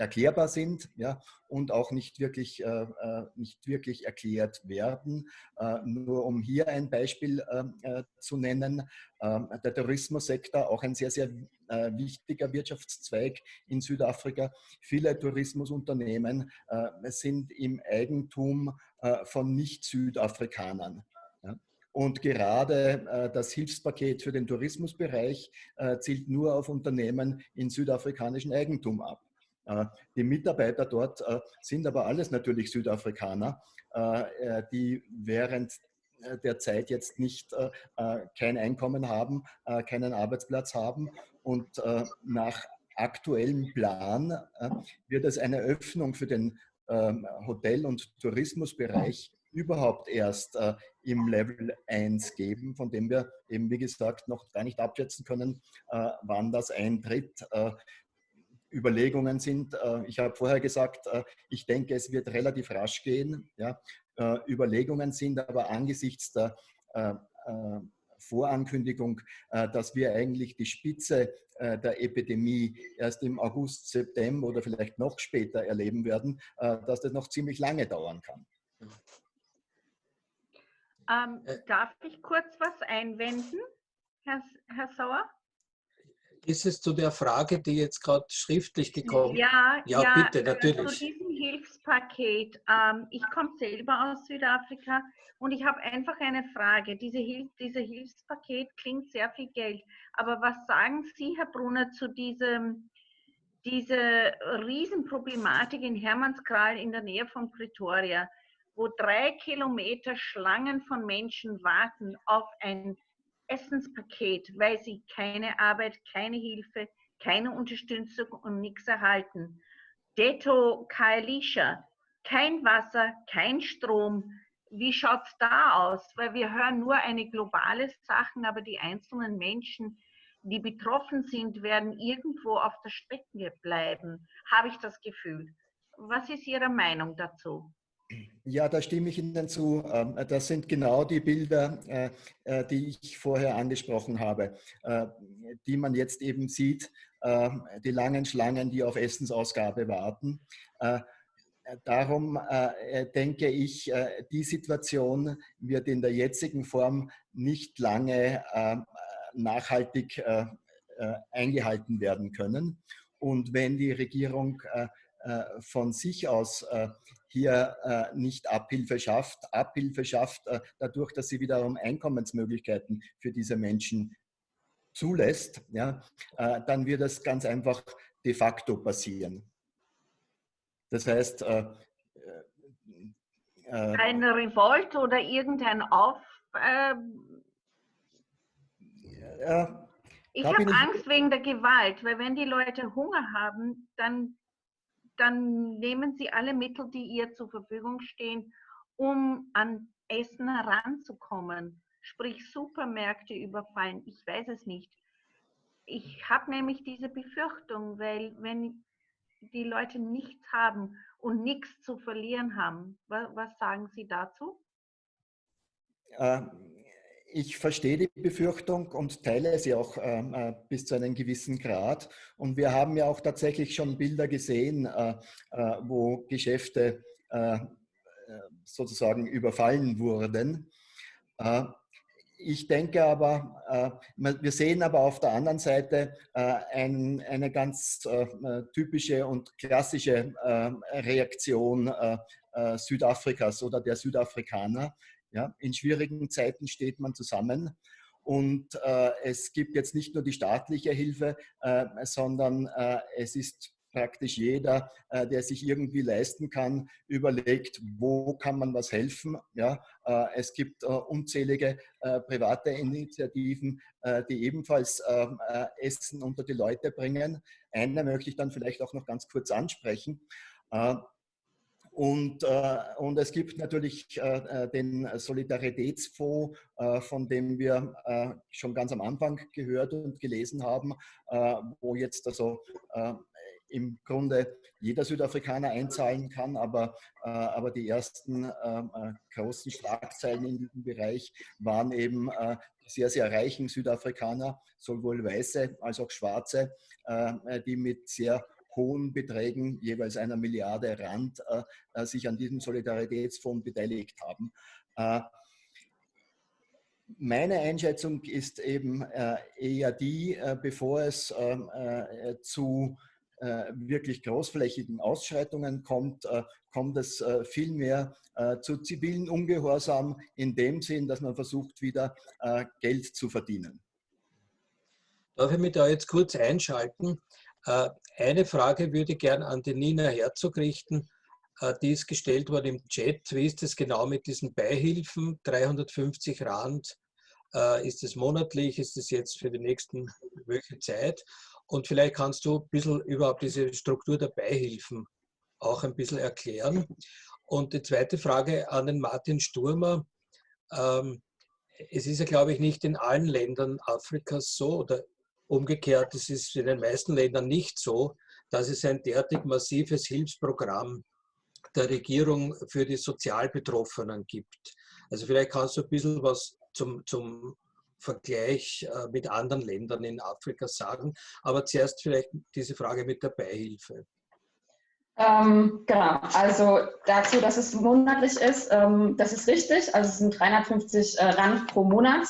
erklärbar sind ja, und auch nicht wirklich, äh, äh, nicht wirklich erklärt werden. Äh, nur um hier ein Beispiel äh, äh zu nennen, ähm, der Tourismussektor, auch ein sehr, sehr äh, wichtiger Wirtschaftszweig in Südafrika. Viele Tourismusunternehmen sind im Eigentum von Nicht-Südafrikanern. Und gerade das Hilfspaket für den Tourismusbereich zielt nur auf Unternehmen in südafrikanischem Eigentum ab. Äh, die Mitarbeiter dort äh, sind aber alles natürlich Südafrikaner, äh, die während der Zeit jetzt nicht kein Einkommen haben, keinen Arbeitsplatz haben und nach aktuellem Plan wird es eine Öffnung für den ähm, Hotel- und Tourismusbereich überhaupt erst im Level 1 geben, von dem wir eben, wie gesagt, noch gar nicht abschätzen können, wann das eintritt. Überlegungen sind. Äh, ich habe vorher gesagt, äh, ich denke, es wird relativ rasch gehen. Ja. Äh, Überlegungen sind aber angesichts der Vorankündigung, dass wir eigentlich die Spitze der Epidemie erst im August, September oder vielleicht noch später erleben werden, dass das noch ziemlich lange dauern kann. Ähm, darf ich kurz was einwenden, Herr, Herr Sauer? Ist es zu der Frage, die jetzt gerade schriftlich gekommen ist? Ja, ja, ja, bitte, natürlich. Zu diesem Hilfspaket. Ähm, ich komme selber aus Südafrika und ich habe einfach eine Frage. Diese Hilf dieses Hilfspaket klingt sehr viel Geld. Aber was sagen Sie, Herr Brunner, zu diesem, diese Riesenproblematik in Hermannskral in der Nähe von Pretoria, wo drei Kilometer Schlangen von Menschen warten auf ein Essenspaket, weil sie keine Arbeit, keine Hilfe, keine Unterstützung und nichts erhalten. Detto Kaelisha, kein Wasser, kein Strom. Wie schaut es da aus? Weil wir hören nur eine globale Sachen, aber die einzelnen Menschen, die betroffen sind, werden irgendwo auf der Strecke bleiben, habe ich das Gefühl. Was ist Ihre Meinung dazu? Ja, da stimme ich Ihnen zu. Ähm, das sind genau die Bilder, äh, äh, die ich vorher angesprochen habe, äh, die man jetzt eben sieht, ähm, die langen Schlangen, die auf Essensausgabe warten. Darum denke ich, die Situation wird in der jetzigen Form nicht lange nachhaltig eingehalten werden können. Und wenn die Regierung von sich aus hier äh, nicht Abhilfe schafft. Abhilfe schafft äh, dadurch, dass sie wiederum Einkommensmöglichkeiten für diese Menschen zulässt, ja, äh, dann wird es ganz einfach de facto passieren. Das heißt, äh, äh, eine Revolt oder irgendein Auf... Ja, ich habe Angst wegen der Gewalt, weil wenn die Leute Hunger haben, dann dann nehmen Sie alle Mittel, die ihr zur Verfügung stehen, um an Essen heranzukommen. Sprich Supermärkte überfallen. Ich weiß es nicht. Ich habe nämlich diese Befürchtung, weil wenn die Leute nichts haben und nichts zu verlieren haben, was, sagen Sie dazu? Ich verstehe die Befürchtung und teile sie auch ähm, äh, bis zu einem gewissen Grad. Und wir haben ja auch tatsächlich schon Bilder gesehen, äh, äh, wo Geschäfte äh, äh, sozusagen überfallen wurden. Äh, ich denke aber, wir sehen aber auf der anderen Seite ein, eine ganz typische und klassische Reaktion Südafrikas oder der Südafrikaner. Ja, in schwierigen Zeiten steht man zusammen. Und äh, es gibt jetzt nicht nur die staatliche Hilfe, äh, sondern äh, es ist praktisch jeder, äh, der sich irgendwie leisten kann, überlegt, wo kann man was helfen. Ja, äh, es gibt äh, unzählige private Initiativen, die ebenfalls Essen unter die Leute bringen. Eine möchte ich dann vielleicht auch noch ganz kurz ansprechen. Und, äh, und es gibt natürlich äh, den Solidaritätsfonds, äh, von dem wir schon ganz am Anfang gehört und gelesen haben, wo jetzt also im Grunde jeder Südafrikaner einzahlen kann, aber, äh, aber die ersten äh, großen Schlagzeilen in diesem Bereich waren eben äh, sehr, sehr reichen Südafrikaner, sowohl Weiße als auch Schwarze, äh, die mit sehr hohen Beträgen, jeweils einer Milliarde Rand, äh, äh, sich an diesem Solidaritätsfonds beteiligt haben. Meine Einschätzung ist eben eher die, bevor es ähm, zu äh, wirklich großflächigen Ausschreitungen kommt, äh, kommt es äh, vielmehr zu zivilen Ungehorsam in dem Sinn, dass man versucht, wieder Geld zu verdienen. Darf ich mich da jetzt kurz einschalten? Eine Frage würde ich gern an die Nina Herzog richten. Die ist gestellt worden im Chat. Wie ist es genau mit diesen Beihilfen? 350 Rand. Ist es monatlich? Ist es jetzt für die nächsten welche Zeit? Und vielleicht kannst du ein bisschen überhaupt diese Struktur der Beihilfen auch ein bisschen erklären. Und die zweite Frage an den Martin Sturmer. Ähm, es ist ja, glaube ich, nicht in allen Ländern Afrikas so oder umgekehrt, es ist in den meisten Ländern nicht so, dass es ein derartig massives Hilfsprogramm der Regierung für die Sozialbetroffenen gibt. Also vielleicht kannst du ein bisschen was zum, zum Vergleich äh, mit anderen Ländern in Afrika sagen. Aber zuerst vielleicht diese Frage mit der Beihilfe. Ähm, genau, also dazu, dass es monatlich ist, ähm, das ist richtig. Also es sind 350 äh, Rand pro Monat.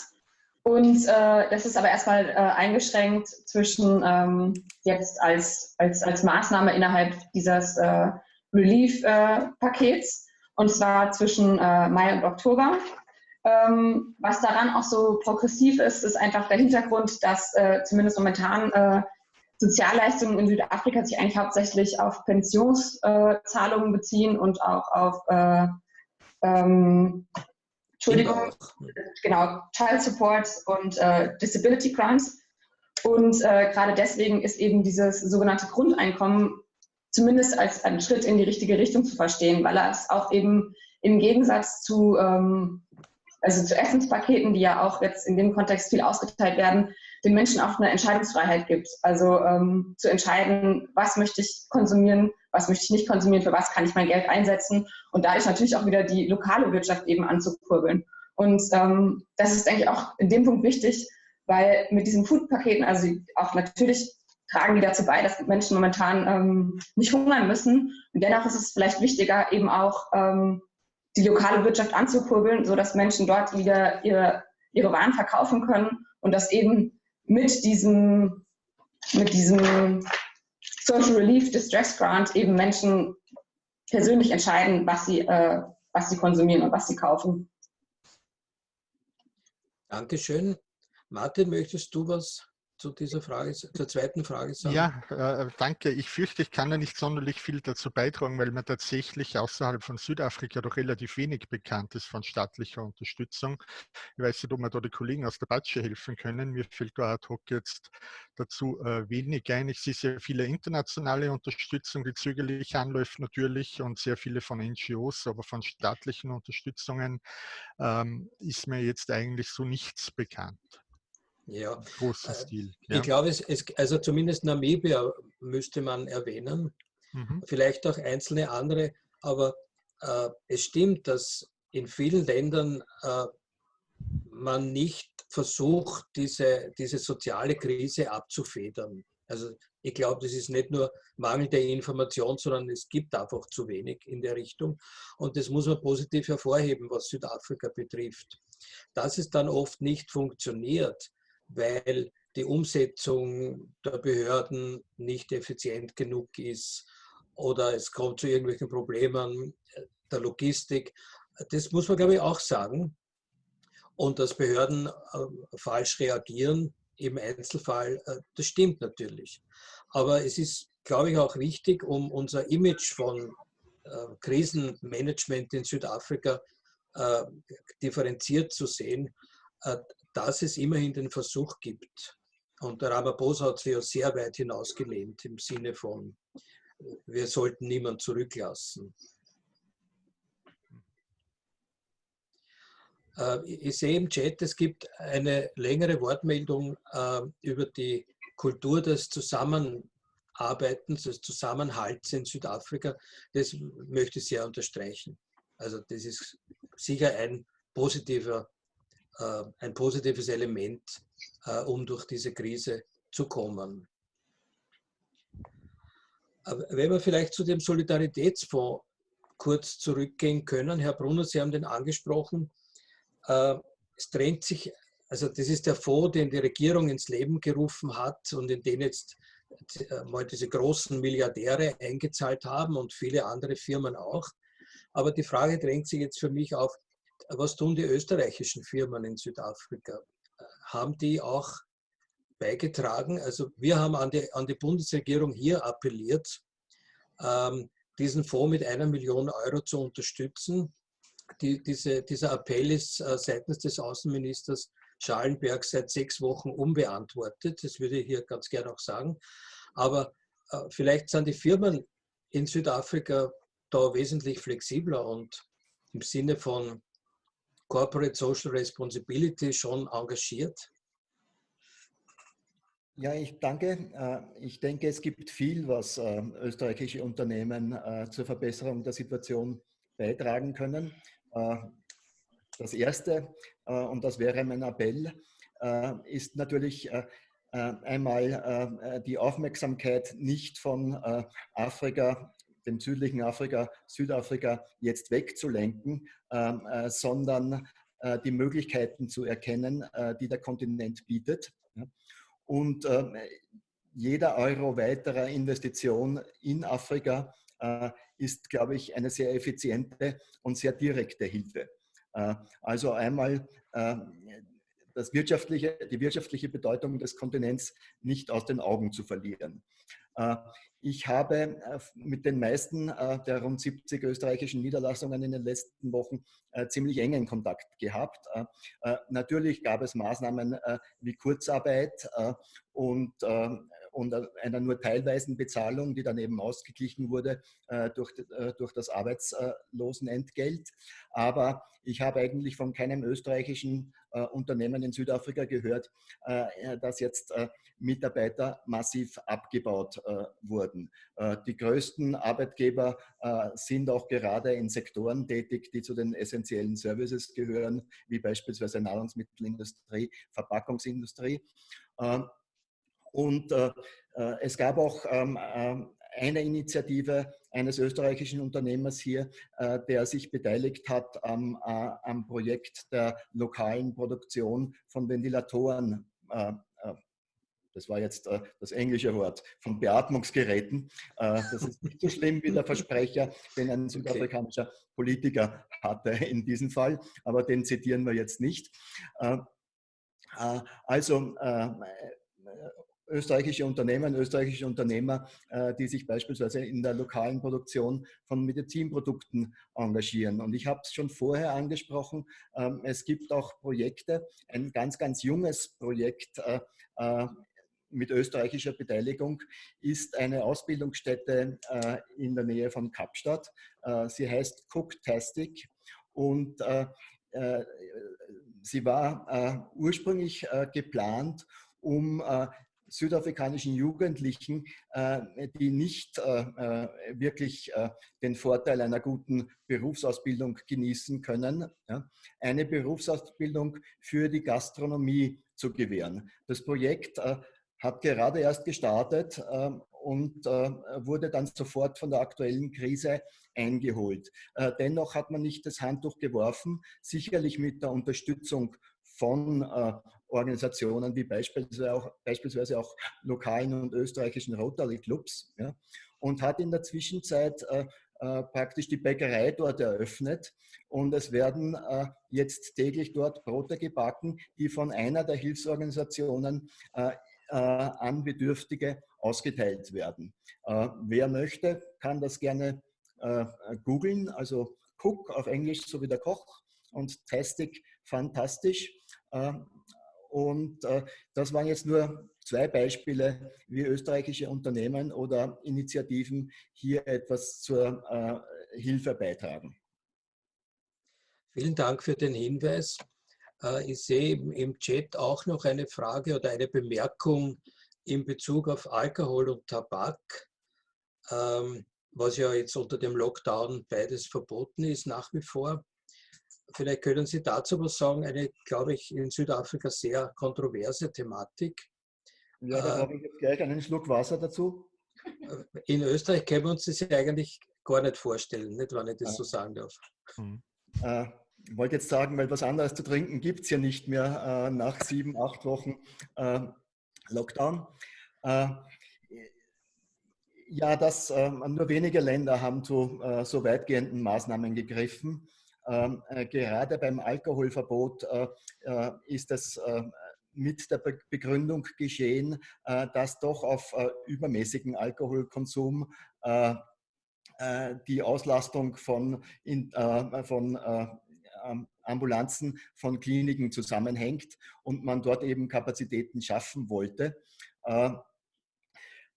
Und äh, das ist aber erstmal äh, eingeschränkt zwischen ähm, jetzt als, als, als Maßnahme innerhalb dieses äh, Relief-Pakets äh, und zwar zwischen Mai und Oktober. Ähm, was daran auch so progressiv ist, ist einfach der Hintergrund, dass äh, zumindest momentan äh, Sozialleistungen in Südafrika sich eigentlich hauptsächlich auf Pensionszahlungen äh, beziehen und auch auf äh, ähm, Entschuldigung, genau, Child Support und äh, Disability Grants. Und äh, gerade deswegen ist eben dieses sogenannte Grundeinkommen zumindest als ein Schritt in die richtige Richtung zu verstehen, weil er es auch eben im Gegensatz zu ähm, also zu Essenspaketen, die ja auch jetzt in dem Kontext viel ausgeteilt werden, den Menschen auch eine Entscheidungsfreiheit gibt. Also ähm, zu entscheiden, was möchte ich konsumieren, was möchte ich nicht konsumieren, für was kann ich mein Geld einsetzen und dadurch natürlich auch wieder die lokale Wirtschaft eben anzukurbeln. Und ähm, das ist, denke ich, auch in dem Punkt wichtig, weil mit diesen Food-Paketen, also auch natürlich tragen die dazu bei, dass Menschen momentan ähm, nicht hungern müssen. Und dennoch ist es vielleicht wichtiger, eben auch ähm, die lokale Wirtschaft anzukurbeln, sodass Menschen dort wieder ihre, ihre Waren verkaufen können und das eben mit diesem, mit diesem Social Relief Distress Grant eben Menschen persönlich entscheiden, was sie, äh, was sie konsumieren und was sie kaufen. Dankeschön. Martin, möchtest du was zu dieser Frage, zur zweiten Frage sagen? Ja, äh, danke. Ich fürchte, ich kann ja nicht sonderlich viel dazu beitragen, weil mir tatsächlich außerhalb von Südafrika doch relativ wenig bekannt ist von staatlicher Unterstützung. Ich weiß nicht, ob mir da die Kollegen aus der Batsche helfen können. Mir fällt da ad hoc jetzt dazu äh, wenig ein. Ich sehe sehr viele internationale Unterstützung, die zögerlich anläuft natürlich und sehr viele von NGOs, aber von staatlichen Unterstützungen ähm, ist mir jetzt eigentlich so nichts bekannt. Ja, großen äh, Stil. Ja. Ich glaube, es, es, also zumindest Namibia müsste man erwähnen, mhm. vielleicht auch einzelne andere, aber äh, es stimmt, dass in vielen Ländern äh, man nicht versucht, diese, diese soziale Krise abzufedern. Also ich glaube, das ist nicht nur mangelnde Information, sondern es gibt einfach zu wenig in der Richtung. Und das muss man positiv hervorheben, was Südafrika betrifft. dass es dann oft nicht funktioniert, weil die Umsetzung der Behörden nicht effizient genug ist oder es kommt zu irgendwelchen Problemen der Logistik. Das muss man, glaube ich, auch sagen. Und dass Behörden äh, falsch reagieren im Einzelfall, äh, das stimmt natürlich. Aber es ist, glaube ich, auch wichtig, um unser Image von äh, Krisenmanagement in Südafrika differenziert zu sehen, dass es immerhin den Versuch gibt. Und der Ramaphosa hat sich ja sehr weit hinausgelehnt im Sinne von, wir sollten niemanden zurücklassen. Äh, ich sehe im Chat, es gibt eine längere Wortmeldung äh, über die Kultur des Zusammenarbeitens, des Zusammenhalts in Südafrika. Das möchte ich sehr unterstreichen. Also das ist sicher ein, positiver, ein positives Element, um durch diese Krise zu kommen. Wenn wir vielleicht zu dem Solidaritätsfonds kurz zurückgehen können. Herr Brunner, Sie haben den angesprochen. Äh, es drängt sich, also das ist der Fonds, den die Regierung ins Leben gerufen hat und in den jetzt äh, mal diese großen Milliardäre eingezahlt haben und viele andere Firmen auch. Aber die Frage drängt sich jetzt für mich auf, was tun die österreichischen Firmen in Südafrika? Haben die auch beigetragen? Also wir haben an die, an die Bundesregierung hier appelliert, ähm, diesen Fonds mit einer Million Euro zu unterstützen die, diese, dieser Appell ist äh, seitens des Außenministers Schallenberg seit sechs Wochen unbeantwortet. Das würde ich hier ganz gerne auch sagen. Aber äh, vielleicht sind die Firmen in Südafrika da wesentlich flexibler und im Sinne von Corporate Social Responsibility schon engagiert. Ja, ich danke. Äh, ich denke, es gibt viel, was äh, österreichische Unternehmen äh, zur Verbesserung der Situation beitragen können. Das Erste, und das wäre mein Appell, ist natürlich einmal die Aufmerksamkeit nicht von Afrika, dem südlichen Afrika, Südafrika jetzt wegzulenken, sondern die Möglichkeiten zu erkennen, die der Kontinent bietet. Und jeder Euro weiterer Investition in Afrika äh, ist, glaube ich, eine sehr effiziente und sehr direkte Hilfe. Äh, also einmal äh, das wirtschaftliche, die wirtschaftliche Bedeutung des Kontinents nicht aus den Augen zu verlieren. Ich habe mit den meisten der rund 70 österreichischen Niederlassungen in den letzten Wochen ziemlich engen Kontakt gehabt. Natürlich gab es Maßnahmen wie Kurzarbeit und und einer nur teilweisen Bezahlung, die dann eben ausgeglichen wurde äh, durch, äh, durch das Arbeitslosenentgelt. Aber ich habe eigentlich von keinem österreichischen äh, Unternehmen in Südafrika gehört, dass jetzt Mitarbeiter massiv abgebaut wurden. die größten Arbeitgeber sind auch gerade in Sektoren tätig, die zu den essentiellen Services gehören, wie beispielsweise Nahrungsmittelindustrie, Verpackungsindustrie. Und äh, äh, es gab auch ähm, ähm, eine Initiative eines österreichischen Unternehmers hier, äh, der sich beteiligt hat am, äh, am Projekt der lokalen Produktion von Ventilatoren. Äh, äh, das war jetzt das englische Wort, von Beatmungsgeräten. das ist nicht so schlimm wie der Versprecher, den ein südafrikanischer Politiker hatte in diesem Fall, aber den zitieren wir jetzt nicht. Also österreichische Unternehmen, österreichische Unternehmer, äh, die sich beispielsweise in der lokalen Produktion von Medizinprodukten engagieren. Und ich habe es schon vorher angesprochen, ähm, es gibt auch Projekte, ein ganz, ganz junges Projekt äh, äh, mit österreichischer Beteiligung ist eine Ausbildungsstätte in der Nähe von Kapstadt. Sie heißt Cooktastic und sie war ursprünglich geplant, um südafrikanischen Jugendlichen, äh, die nicht äh, äh, wirklich den Vorteil einer guten Berufsausbildung genießen können, eine Berufsausbildung für die Gastronomie zu gewähren. Das Projekt hat gerade erst gestartet und wurde dann sofort von der aktuellen Krise eingeholt. dennoch hat man nicht das Handtuch geworfen, sicherlich mit der Unterstützung von Organisationen wie beispielsweise auch, beispielsweise auch lokalen und österreichischen Rotary Clubs ja, und hat in der Zwischenzeit äh, äh, praktisch die Bäckerei dort eröffnet und es werden äh, jetzt täglich dort Brote gebacken, die von einer der Hilfsorganisationen äh, äh an Bedürftige ausgeteilt werden. Äh, wer möchte, kann das gerne googeln, also Cook auf Englisch so wie der Koch und Tastic fantastisch. Und äh, das waren jetzt nur zwei Beispiele, wie österreichische Unternehmen oder Initiativen hier etwas zur äh, Hilfe beitragen. Vielen Dank für den Hinweis. Äh, ich sehe im Chat auch noch eine Frage oder eine Bemerkung in Bezug auf Alkohol und Tabak, ähm, was ja jetzt unter dem Lockdown beides verboten ist nach wie vor. Vielleicht können Sie dazu was sagen, eine, glaube ich, in Südafrika sehr kontroverse Thematik. Ja, da habe ich jetzt gleich einen Schluck Wasser dazu. Äh, in Österreich können wir uns das ja eigentlich gar nicht vorstellen, nicht, wenn ich das ja. so sagen darf. Hm. Äh, ich wollte jetzt sagen, weil was anderes zu trinken gibt es ja nicht mehr äh, nach sieben, acht Wochen äh, Lockdown. Äh, ja, das, äh, nur wenige Länder haben zu so weitgehenden Maßnahmen gegriffen. Ähm, äh, gerade beim Alkoholverbot äh, äh, ist es mit der Begründung geschehen, dass doch auf übermäßigen Alkoholkonsum die Auslastung von, von Ambulanzen von Kliniken zusammenhängt und man dort eben Kapazitäten schaffen wollte.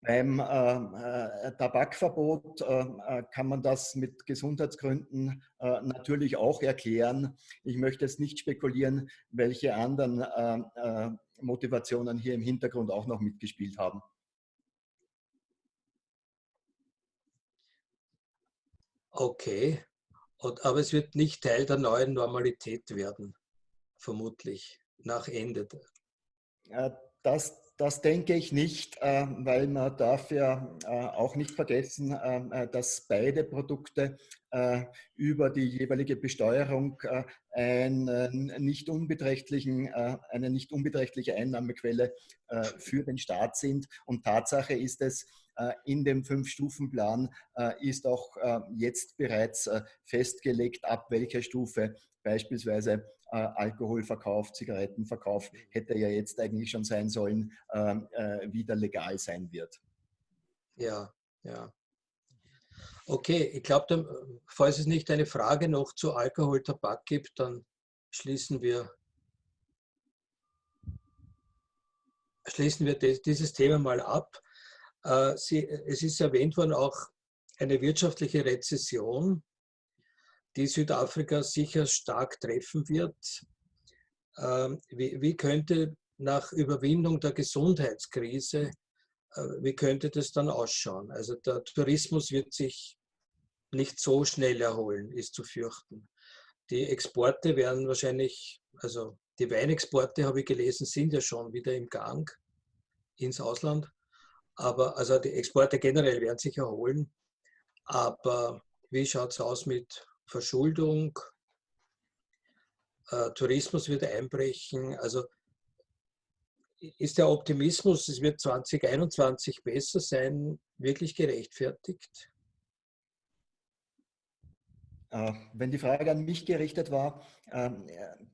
Beim äh, äh, Tabakverbot äh, äh, kann man das mit Gesundheitsgründen äh, natürlich auch erklären. Ich möchte jetzt nicht spekulieren, welche anderen äh, Motivationen hier im Hintergrund auch noch mitgespielt haben. Okay, Und, aber es wird nicht Teil der neuen Normalität werden, vermutlich, nach Ende. Das das denke ich nicht, äh, weil man darf ja äh, auch nicht vergessen, äh, dass beide Produkte über die jeweilige Besteuerung einen nicht unbeträchtlichen, eine nicht unbeträchtliche Einnahmequelle für den Staat sind. Und Tatsache ist es, in dem Fünf-Stufen-Plan ist auch jetzt bereits festgelegt, ab welcher Stufe beispielsweise äh, Alkoholverkauf, Zigarettenverkauf hätte ja jetzt eigentlich schon sein sollen, ähm, äh, wieder legal sein wird. Ja, ja. Okay, ich glaube, falls es nicht eine Frage noch zu Alkohol, Tabak gibt, dann schließen wir, schließen wir dieses Thema mal ab. Äh, Sie, es ist erwähnt worden auch eine wirtschaftliche Rezession die Südafrika sicher stark treffen wird. Ähm, wie, könnte nach Überwindung der Gesundheitskrise, äh, wie könnte das dann ausschauen? Also der Tourismus wird sich nicht so schnell erholen, ist zu fürchten. Die Exporte werden wahrscheinlich, also die Weinexporte, habe ich gelesen, sind ja schon wieder im Gang ins Ausland. Aber also die Exporte generell werden sich erholen. Aber wie schaut es aus mit Verschuldung, äh, Tourismus wird einbrechen. Also ist der Optimismus, es wird 2021 besser sein, wirklich gerechtfertigt? Äh, wenn die Frage an mich gerichtet war, ähm,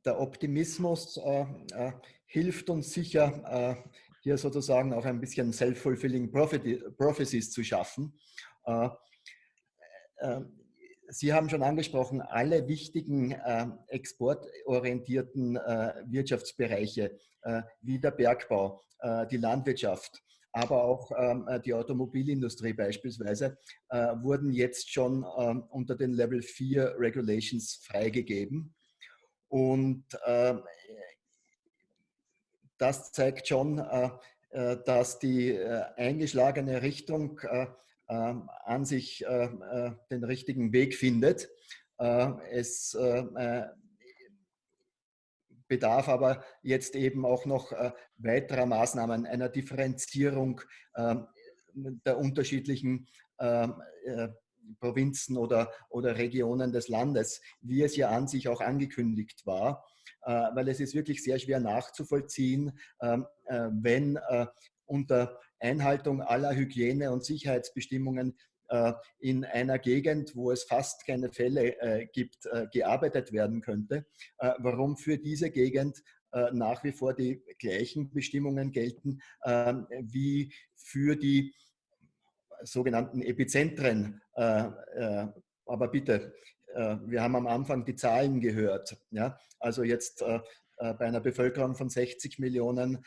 der Optimismus äh, äh, hilft uns sicher, hier sozusagen auch ein bisschen self-fulfilling prophecies zu schaffen. Sie haben schon angesprochen, alle wichtigen äh, exportorientierten äh, Wirtschaftsbereiche äh, wie der Bergbau, äh, die Landwirtschaft, aber auch ähm, äh, die Automobilindustrie beispielsweise, äh, wurden jetzt schon ähm, unter den Level 4 Regulations freigegeben. Und ähm, das zeigt schon, dass die eingeschlagene Richtung an sich äh, äh, den richtigen Weg findet. Äh, es bedarf aber jetzt eben auch noch weiterer Maßnahmen, einer Differenzierung, ähm, der unterschiedlichen ähm, äh, Provinzen oder, oder Regionen des Landes, wie es ja an sich auch angekündigt war, äh, weil es ist wirklich sehr schwer nachzuvollziehen, ähm, äh, wenn äh, unter Einhaltung aller Hygiene- und Sicherheitsbestimmungen äh, in einer Gegend, wo es fast keine Fälle äh, gibt, äh, gearbeitet werden könnte, warum für diese Gegend nach wie vor die gleichen Bestimmungen gelten ähm, wie für die sogenannten Epizentren. Aber bitte, wir haben am Anfang die Zahlen gehört. Also jetzt bei einer Bevölkerung von 60 Millionen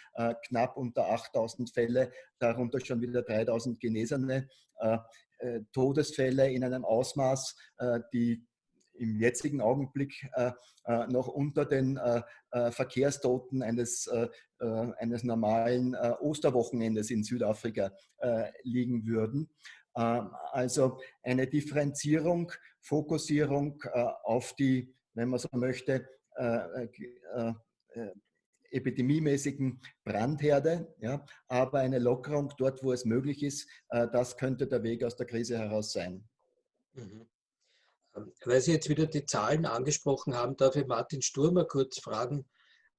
knapp unter 8000 Fälle, darunter schon wieder 3000 Genesene. Äh, Todesfälle in einem Ausmaß, äh, die im jetzigen Augenblick äh, noch unter den Verkehrstoten eines, eines normalen Osterwochenendes in Südafrika liegen würden. Ähm, also eine Differenzierung, Fokussierung auf die, wenn man so möchte, epidemiemäßigen Brandherde, ja, aber eine Lockerung dort, wo es möglich ist, äh, das könnte der Weg aus der Krise heraus sein. Mhm. Ähm, weil Sie jetzt wieder die Zahlen angesprochen haben, darf ich Martin Sturmer kurz fragen,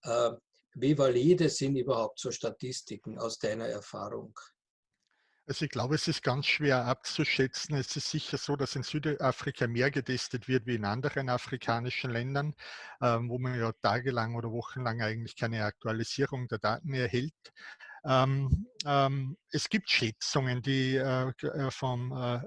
äh, wie valide sind überhaupt so Statistiken aus deiner Erfahrung? Also ich glaube, es ist ganz schwer abzuschätzen. Es ist sicher so, dass in Südafrika mehr getestet wird wie in anderen afrikanischen Ländern, ähm, wo man ja tagelang oder wochenlang eigentlich keine Aktualisierung der Daten erhält. Ähm, ähm, es gibt Schätzungen, die äh, äh vom äh,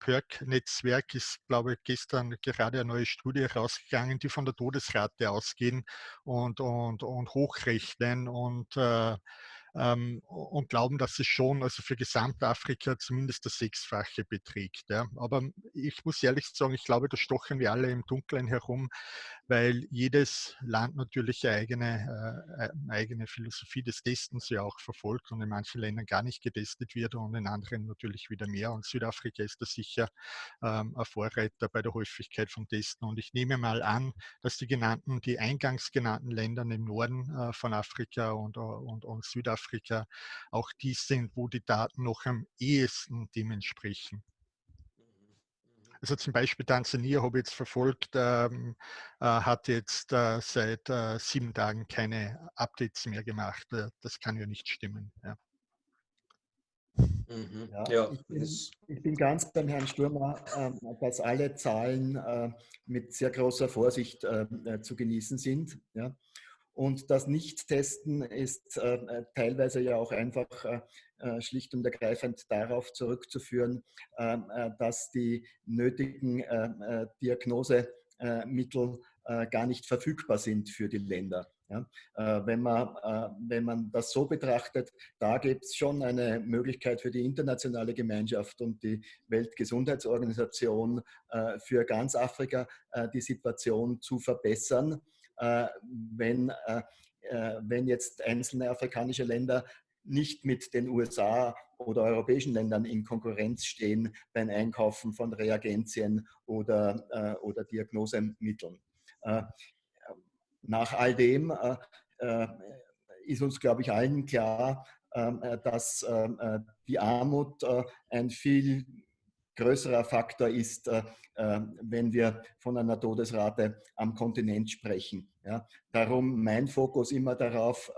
PERC-Netzwerk ist, glaube ich, gestern gerade eine neue Studie rausgegangen, die von der Todesrate ausgehen und, und, und hochrechnen und äh, ähm, und glauben, dass es schon also für Gesamtafrika zumindest das Sechsfache beträgt. Ja. Aber ich muss ehrlich sagen, ich glaube, da stochen wir alle im Dunkeln herum, weil jedes Land natürlich eine eigene, äh, eine eigene Philosophie des Testens ja auch verfolgt und in manchen Ländern gar nicht getestet wird und in anderen natürlich wieder mehr. Und Südafrika ist da sicher ähm, ein Vorreiter bei der Häufigkeit von Testen. Und ich nehme mal an, dass die genannten, die eingangs genannten Länder im Norden äh, von Afrika und, und, und Südafrika Südafrika auch die sind, wo die Daten noch am ehesten dem entsprechen. Also zum Beispiel Tansania habe ich jetzt verfolgt, ähm, äh, hat jetzt äh, seit äh, sieben Tagen keine Updates mehr gemacht. Äh, das kann ja nicht stimmen. Ja. Mhm. Ja, ja. Ich, bin, ich, bin, ganz beim Herrn Sturmer, äh, dass alle Zahlen äh, mit sehr großer Vorsicht ähm, äh, zu genießen sind. Ja. Und das Nicht-Testen ist äh, äh, teilweise ja auch einfach äh, äh schlicht und ergreifend darauf zurückzuführen, ähm, äh, dass die nötigen äh, Diagnosemittel gar nicht verfügbar sind für die Länder. Ja, wenn, man, wenn man das so betrachtet, da gibt es schon eine Möglichkeit für die internationale Gemeinschaft und die Weltgesundheitsorganisation für ganz Afrika die Situation zu verbessern. Äh, wenn, äh, äh, wenn jetzt einzelne afrikanische Länder nicht mit den USA oder europäischen Ländern in Konkurrenz stehen beim Einkaufen von Reagenzien oder, oder Diagnosemitteln. Nach all dem ist uns, glaube ich, allen klar, dass die Armut ein viel größerer Faktor ist, äh, äh, wenn wir von einer Todesrate am Kontinent sprechen. Darum mein Fokus immer darauf,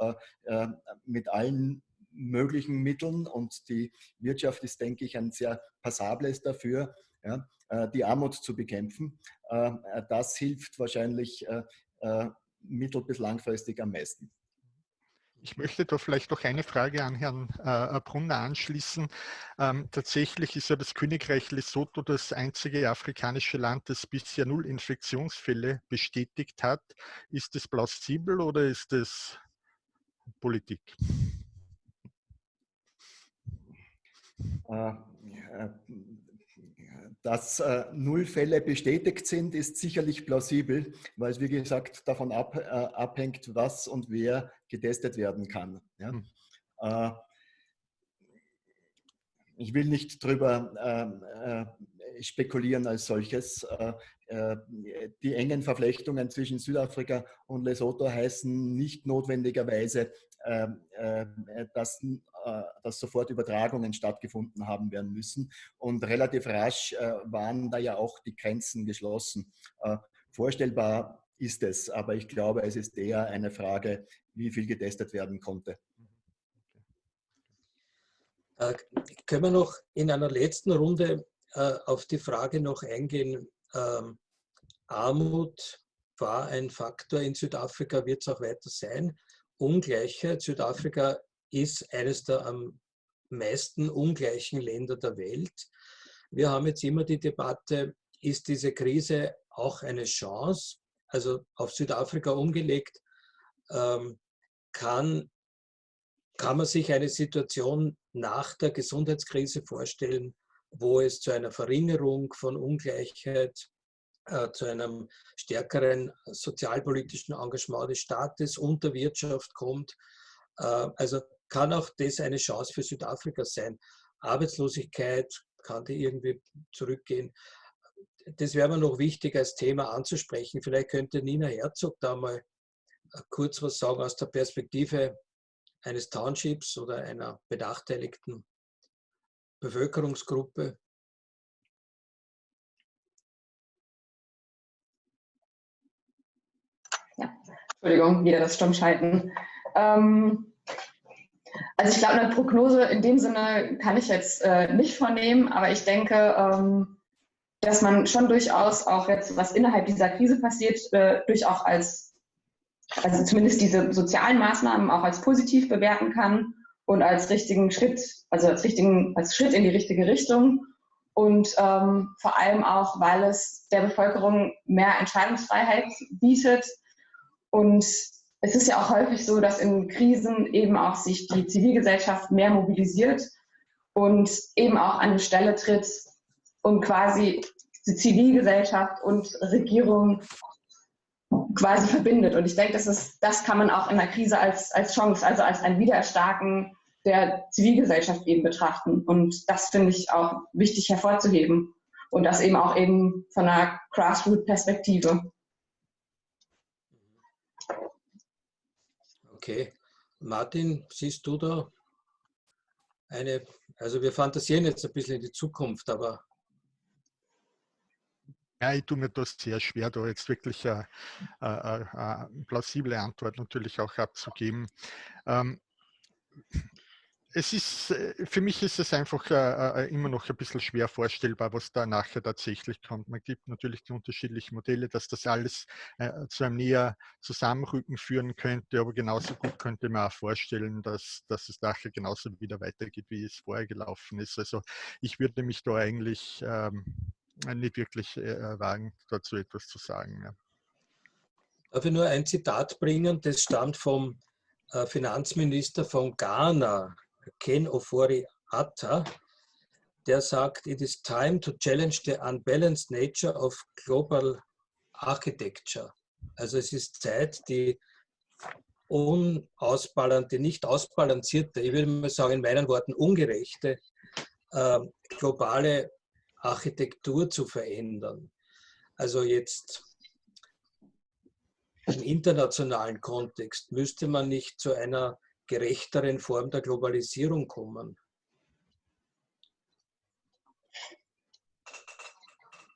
äh, mit allen möglichen Mitteln und die Wirtschaft ist, denke ich, ein sehr passables dafür, die Armut zu bekämpfen. Das hilft wahrscheinlich mittel- bis langfristig am meisten. Ich möchte da vielleicht noch eine Frage an Herrn äh, Brunner anschließen. Ähm, tatsächlich ist ja das Königreich Lesotho das einzige afrikanische Land, das bisher null Infektionsfälle bestätigt hat. Ist das plausibel oder ist das Politik? Äh, dass äh, null Fälle bestätigt sind, ist sicherlich plausibel, weil es, wie gesagt, davon äh, abhängt, was und wer getestet werden kann. Ja? Hm. Äh, ich will nicht darüber ähm, äh, spekulieren als solches. Die engen Verflechtungen zwischen Südafrika und Lesotho heißen nicht notwendigerweise, dass, dass sofort Übertragungen stattgefunden haben werden müssen. Und relativ rasch waren da ja auch die Grenzen geschlossen. Vorstellbar ist es, aber ich glaube, es ist eher eine Frage, wie viel getestet werden konnte. Äh, können wir noch in einer letzten Runde äh, auf die Frage noch eingehen, ähm, Armut war ein Faktor in Südafrika, wird es auch weiter sein. Ungleichheit, Südafrika ist eines der am meisten ungleichen Länder der Welt. Wir haben jetzt immer die Debatte, ist diese Krise auch eine Chance? Also auf Südafrika umgelegt, ähm, kann, kann man sich eine Situation nach der Gesundheitskrise vorstellen, wo es zu einer Verringerung von Ungleichheit, äh, zu einem stärkeren sozialpolitischen Engagement des Staates und der Wirtschaft kommt. Äh, also kann auch das eine Chance für Südafrika sein. Arbeitslosigkeit kann die irgendwie zurückgehen. Das wäre mir noch wichtig als Thema anzusprechen. Vielleicht könnte Nina Herzog da mal äh, kurz was sagen aus der Perspektive eines Townships oder einer benachteiligten Bevölkerungsgruppe. Ja, Entschuldigung, wieder das Stummschalten. Ähm, also ich glaube, eine Prognose in dem Sinne kann ich jetzt äh, nicht vornehmen, aber ich denke, ähm, dass man schon durchaus auch jetzt, was innerhalb dieser Krise passiert, äh, durchaus als also zumindest diese sozialen Maßnahmen auch als positiv bewerten kann und als richtigen Schritt, also als richtigen, als Schritt in die richtige Richtung. Und ähm, vor allem auch, weil es der Bevölkerung mehr Entscheidungsfreiheit bietet. Und es ist ja auch häufig so, dass in Krisen eben auch sich die Zivilgesellschaft mehr mobilisiert und eben auch an die Stelle tritt und quasi die Zivilgesellschaft und Regierung quasi verbindet. Und ich denke, das, ist, das kann man auch in der Krise als, als Chance, also als ein Wiedererstarken der Zivilgesellschaft eben betrachten. Und das finde ich auch wichtig hervorzuheben. Und das eben auch eben von einer Grassroot-Perspektive. Okay. Martin, siehst du da eine, also wir fantasieren jetzt ein bisschen in die Zukunft, aber ja, ich tue mir das sehr schwer, da jetzt wirklich eine, eine, eine plausible Antwort natürlich auch abzugeben. Ähm, es ist, äh, für mich ist es einfach äh, äh, immer noch ein bisschen schwer vorstellbar, was da nachher tatsächlich kommt. Man gibt natürlich die unterschiedlichen Modelle, dass das alles äh, zu einem näher Zusammenrücken führen könnte, aber genauso gut könnte man auch vorstellen, dass, dass es nachher genauso wieder weitergeht, wie es vorher gelaufen ist. Also ich würde mich da eigentlich ähm, nicht wirklich äh, wagen, dazu etwas zu sagen. Ja. Darf ich nur ein Zitat bringen, das stammt vom äh, Finanzminister von Ghana, Ken Ofori Atta, der sagt, it is time to challenge the unbalanced nature of global architecture. Also es ist Zeit, die unausbalancierte, nicht ausbalancierte, ich würde mal sagen in meinen Worten ungerechte äh, globale Architektur zu verändern. Also jetzt im internationalen Kontext müsste man nicht zu einer gerechteren Form der Globalisierung kommen.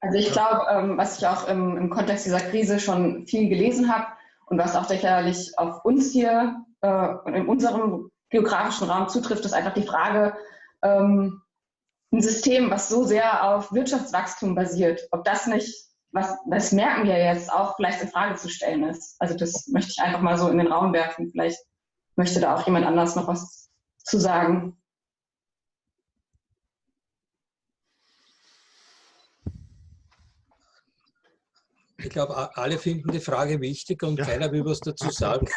Also ich glaube, ähm, was ich auch im, Kontext dieser Krise schon viel gelesen habe und was auch sicherlich auf uns hier äh, und in unserem geografischen Raum zutrifft, ist einfach die Frage, ähm, ein System, was so sehr auf Wirtschaftswachstum basiert, ob das nicht, was, das merken wir jetzt auch, vielleicht in Frage zu stellen ist. Also das möchte ich einfach mal so in den Raum werfen. Vielleicht möchte da auch jemand anders noch was zu sagen. Ich glaube, alle finden die Frage wichtig und ja. keiner will was dazu sagen.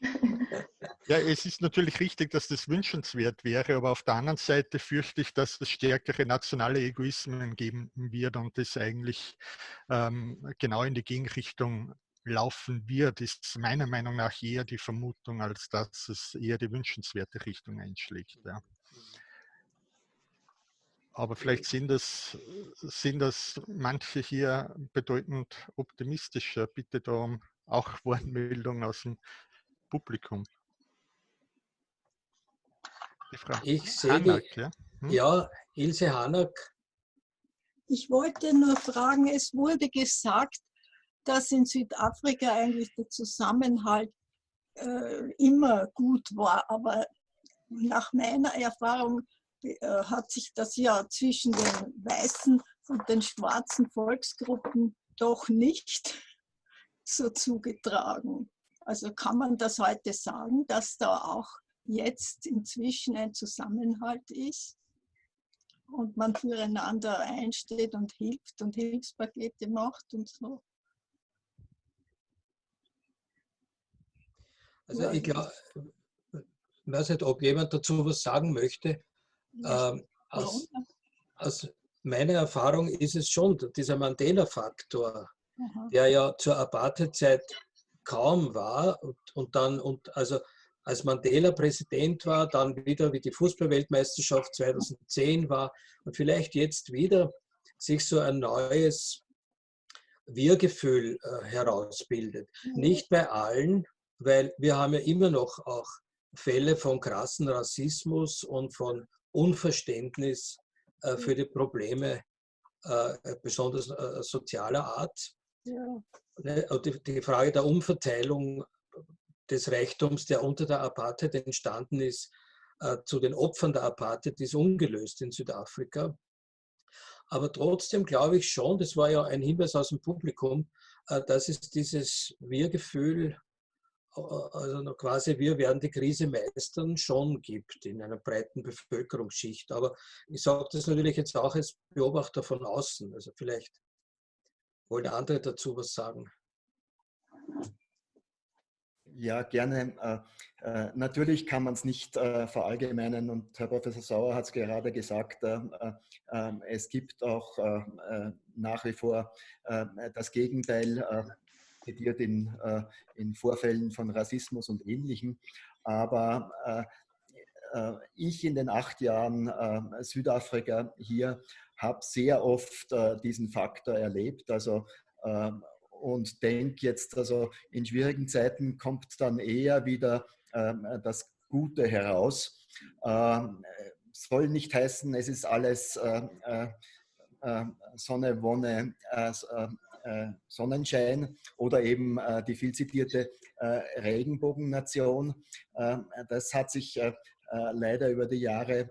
Ja, es ist natürlich richtig, dass das wünschenswert wäre, aber auf der anderen Seite fürchte ich, dass es stärkere nationale Egoismen geben wird und das eigentlich ähm, genau in die Gegenrichtung laufen wird, ist meiner Meinung nach eher die Vermutung, als dass es eher die wünschenswerte Richtung einschlägt. Ja. Aber vielleicht sind das, sind das manche hier bedeutend optimistischer. Bitte darum auch Wortmeldung aus dem Publikum. Ich sehe, Hanak, ja? Hm? ja, Ilse Hanak. Ich wollte nur fragen, es wurde gesagt, dass in Südafrika eigentlich der Zusammenhalt äh, immer gut war, aber nach meiner Erfahrung äh, hat sich das ja zwischen den weißen und den schwarzen Volksgruppen doch nicht so zugetragen. Also kann man das heute sagen, dass da auch jetzt inzwischen ein Zusammenhalt ist und man füreinander einsteht und hilft und Hilfspakete macht und so. Also ich glaube, ich weiß nicht, ob jemand dazu was sagen möchte. Ähm, aus, aus, meiner Erfahrung ist es schon dieser Mandela-Faktor, der ja zur Apartheid-Zeit kaum war und, und dann, und also als Mandela Präsident war, dann wieder wie die Fußballweltmeisterschaft 2010 war und vielleicht jetzt wieder sich so ein neues Wir-Gefühl äh, herausbildet. Mhm. Nicht bei allen, weil wir haben ja immer noch auch Fälle von krassen Rassismus und von Unverständnis äh, für die Probleme äh, besonders sozialer Art. Ja. Ne, die, die Frage der Umverteilung des Reichtums, der unter der Apartheid entstanden ist, äh, zu den Opfern der Apartheid, ist ungelöst in Südafrika. Aber trotzdem glaube ich schon, das war ja ein Hinweis aus dem Publikum, äh, dass es dieses Wir-Gefühl, äh, also quasi wir werden die Krise meistern, schon gibt in einer breiten Bevölkerungsschicht. Aber ich sage das natürlich jetzt auch als Beobachter von außen. Also vielleicht wollen andere dazu was sagen. Ja, gerne. Äh, äh, natürlich kann man es nicht äh, verallgemeinern und Herr Professor Sauer hat es gerade gesagt, äh, äh, ähm, es gibt auch nach wie vor das Gegenteil, zitiert in, in Vorfällen von Rassismus und Ähnlichem. Aber ich in den acht Jahren Südafrika hier habe sehr oft diesen Faktor erlebt. Also und denke jetzt, also in schwierigen Zeiten kommt dann eher wieder ähm, das Gute heraus. Ähm, soll nicht heißen, es ist alles äh, äh, äh Sonne, Wonne, äh, äh, Sonnenschein oder eben äh, die viel zitierte Regenbogennation. Ähm, das hat sich leider über die Jahre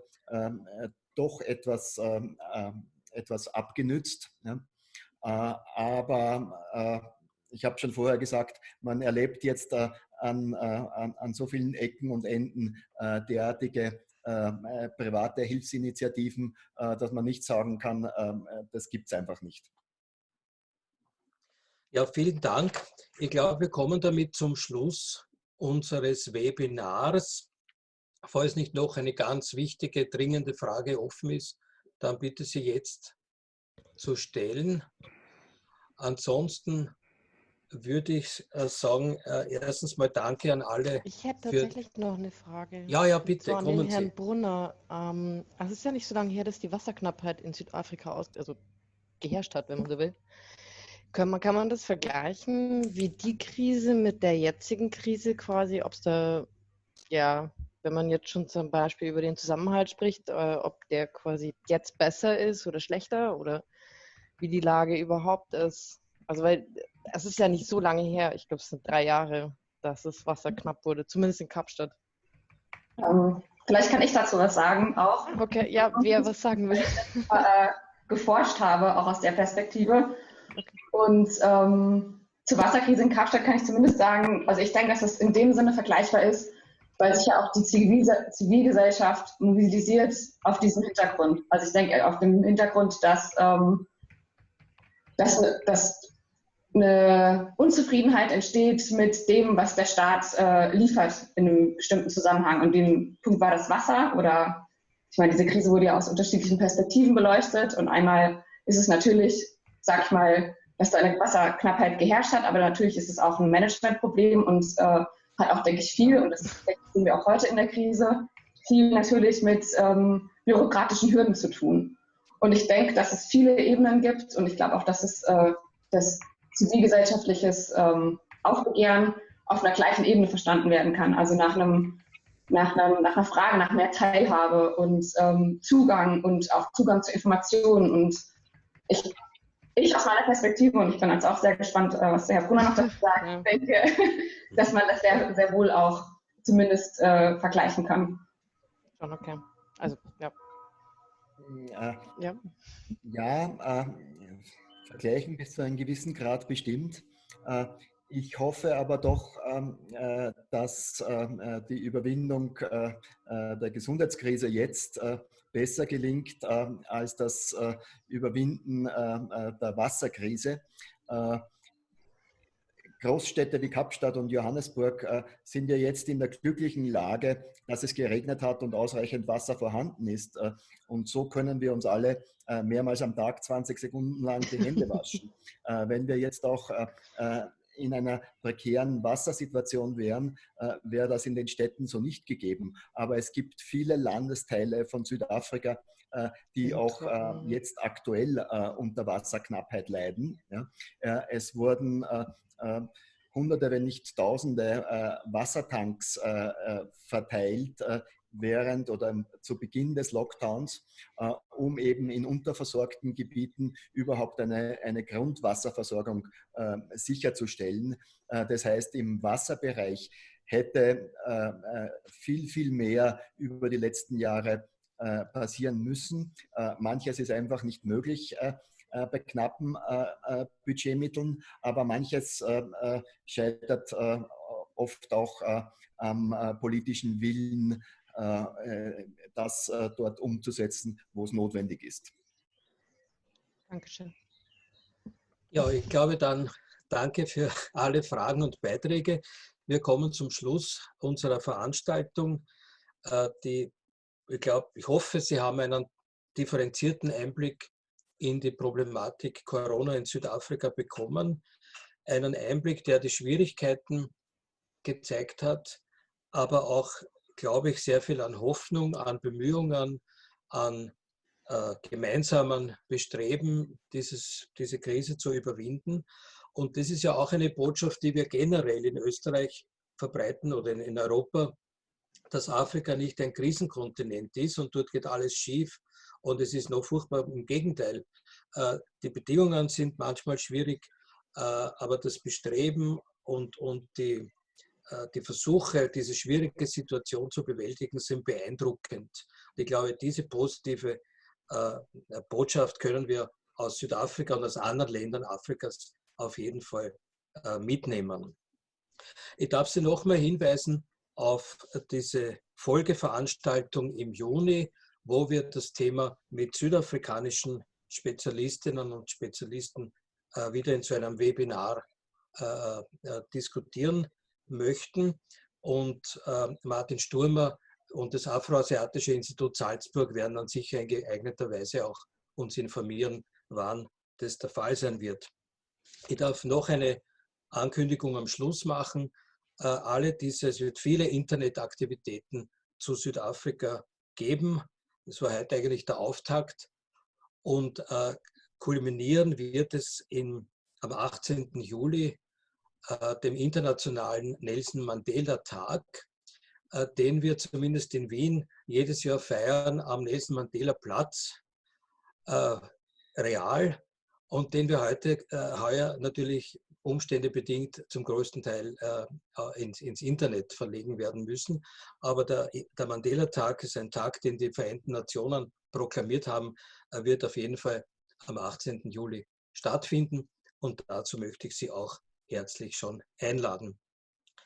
doch etwas, etwas abgenützt. Ja. Äh, aber äh, ich habe schon vorher gesagt, man erlebt jetzt äh, an, an, an, so vielen Ecken und Enden derartige private Hilfsinitiativen, dass man nicht sagen kann, ähm, das gibt es einfach nicht. Ja, vielen Dank. Ich glaube, wir kommen damit zum Schluss unseres Webinars. Falls nicht noch eine ganz wichtige, dringende Frage offen ist, dann bitte Sie jetzt zu stellen. Ansonsten würde ich äh, sagen, äh, erstens mal danke an alle. Ich hätte tatsächlich noch eine Frage. Ja, ja, bitte. So an den Herrn Sie. Brunner. Ähm, also es ist ja nicht so lange her, dass die Wasserknappheit in Südafrika aus, also geherrscht hat, wenn man so will. Kann man, kann man das vergleichen, wie die Krise mit der jetzigen Krise quasi, ob es da, ja, wenn man jetzt schon zum Beispiel über den Zusammenhalt spricht, äh, ob der quasi jetzt besser ist oder schlechter oder wie die Lage überhaupt ist. Also weil es ist ja nicht so lange her, ich glaube es sind drei Jahre, dass das Wasser knapp wurde, zumindest in Kapstadt. Ähm, vielleicht kann ich dazu was sagen auch. Okay, ja, wer was sagen will. Äh, geforscht habe, auch aus der Perspektive. Okay. Und ähm, zur Wasserkrise in Kapstadt kann ich zumindest sagen, also ich denke, dass es in dem Sinne vergleichbar ist, weil sich ja auch die Zivilgesellschaft mobilisiert auf diesem Hintergrund. Also ich denke auf dem Hintergrund, dass ähm, dass, dass eine Unzufriedenheit entsteht mit dem, was der Staat äh, liefert in einem bestimmten Zusammenhang. Und dem Punkt war das Wasser oder ich meine, diese Krise wurde ja aus unterschiedlichen Perspektiven beleuchtet. Und einmal ist es natürlich, sag ich mal, dass da eine Wasserknappheit geherrscht hat, aber natürlich ist es auch ein Managementproblem und äh, hat auch, denke ich, viel, und das sehen wir auch heute in der Krise, viel natürlich mit ähm, bürokratischen Hürden zu tun. Und ich denke, dass es viele Ebenen gibt und ich glaube auch, dass es äh, das zivilgesellschaftliches ähm, Aufbegehren auf einer gleichen Ebene verstanden werden kann. Also nach einem nach, einem, nach einer Frage nach mehr Teilhabe und ähm, Zugang und auch Zugang zu Informationen. Und ich, ich aus meiner Perspektive, und ich bin jetzt auch sehr gespannt, äh, was der Herr Brunner noch dazu sagt, ja. denke, dass man das sehr, sehr wohl auch zumindest äh, vergleichen kann. Schon okay. Also, ja. Äh, ja, ja äh, vergleichen bis zu einem gewissen Grad bestimmt. Äh, ich hoffe aber doch, ähm, äh, dass ähm, äh, die Überwindung äh, der Gesundheitskrise jetzt besser gelingt als das Überwinden der Wasserkrise. Großstädte wie Kapstadt und Johannesburg sind ja jetzt in der glücklichen Lage, dass es geregnet hat und ausreichend Wasser vorhanden ist. und so können wir uns alle mehrmals am Tag 20 Sekunden lang die Hände waschen. wenn wir jetzt auch in einer prekären Wassersituation wären, äh, wäre das in den Städten so nicht gegeben. Aber es gibt viele Landesteile von Südafrika, äh, die auch äh, jetzt aktuell äh, unter Wasserknappheit leiden. Ja? Äh, es wurden äh, Hunderte, wenn nicht Tausende Wassertanks verteilt, während oder zu Beginn des Lockdowns, äh, um eben in unterversorgten Gebieten überhaupt eine, eine Grundwasserversorgung äh, sicherzustellen. Äh, das heißt, im Wasserbereich hätte äh, äh, viel, viel mehr über die letzten Jahre äh, passieren müssen. manches ist einfach nicht möglich bei knappen Budgetmitteln, aber manches scheitert oft auch am politischen Willen äh, äh, das äh, dort umzusetzen, wo es notwendig ist. Dankeschön. Ja, ich glaube dann, danke für alle Fragen und Beiträge. Wir kommen zum Schluss unserer Veranstaltung. Die, ich glaube, ich hoffe, Sie haben einen differenzierten Einblick in die Problematik Corona in Südafrika bekommen. Einen Einblick, der die Schwierigkeiten gezeigt hat, aber auch glaube ich, sehr viel an Hoffnung, an Bemühungen, an äh, gemeinsamen Bestreben, dieses, diese Krise zu überwinden. Und das ist ja auch eine Botschaft, die wir generell in Österreich verbreiten oder in, in Europa, dass Afrika nicht ein Krisenkontinent ist und dort geht alles schief und es ist noch furchtbar. Im Gegenteil, äh, die Bedingungen sind manchmal schwierig, äh, aber das Bestreben und, und die, äh, die Versuche, diese schwierige Situation zu bewältigen, sind beeindruckend. Ich glaube, diese positive Botschaft können wir aus Südafrika und aus anderen Ländern Afrikas auf jeden Fall mitnehmen. Ich darf Sie nochmal hinweisen auf diese Folgeveranstaltung im Juni, wo wir das Thema mit südafrikanischen Spezialistinnen und Spezialisten wieder in so einem Webinar diskutieren möchten. Und äh, Martin Sturmer und das Afroasiatische Institut Salzburg werden dann sicher in geeigneter Weise auch uns informieren, wann das der Fall sein wird. Ich darf noch eine Ankündigung am Schluss machen. Äh, alle diese, es wird viele Internetaktivitäten zu Südafrika geben. Das war heute eigentlich der Auftakt. Und äh, kulminieren wird es in, am 18. Juli äh, dem internationalen Nelson Mandela Tag, äh, den wir zumindest in Wien jedes Jahr feiern am Nelson Mandela Platz, äh, real, und den wir heute heuer natürlich umständebedingt zum größten Teil ins, ins, Internet verlegen werden müssen. Aber der, der Mandela-Tag ist ein Tag, den die Vereinten Nationen proklamiert haben, wird auf jeden Fall am 18. Juli stattfinden. Und dazu möchte ich Sie auch herzlich schon einladen.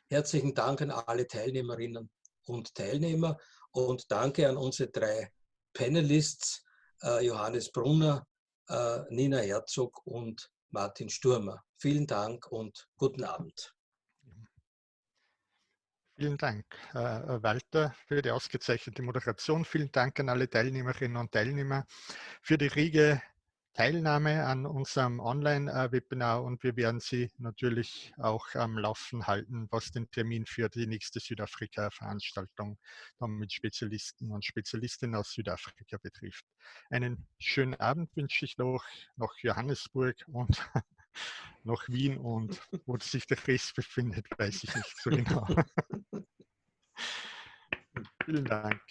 Herzlichen Dank an alle Teilnehmerinnen und Teilnehmer und danke an unsere drei Panelists, äh, Johannes Brunner, äh, Nina Herzog und Martin Sturmer. Vielen Dank und guten Abend. Vielen Dank, äh, Walter, für die ausgezeichnete Moderation. Vielen Dank an alle Teilnehmerinnen und Teilnehmer für die rege Teilnahme an unserem Online-Webinar und wir werden Sie natürlich auch am Laufen halten, was den Termin für die nächste Südafrika-Veranstaltung mit Spezialisten und Spezialistinnen aus Südafrika betrifft. Einen schönen Abend wünsche ich noch nach Johannesburg und nach Wien und wo sich der Rest befindet, weiß ich nicht so genau. Vielen Dank.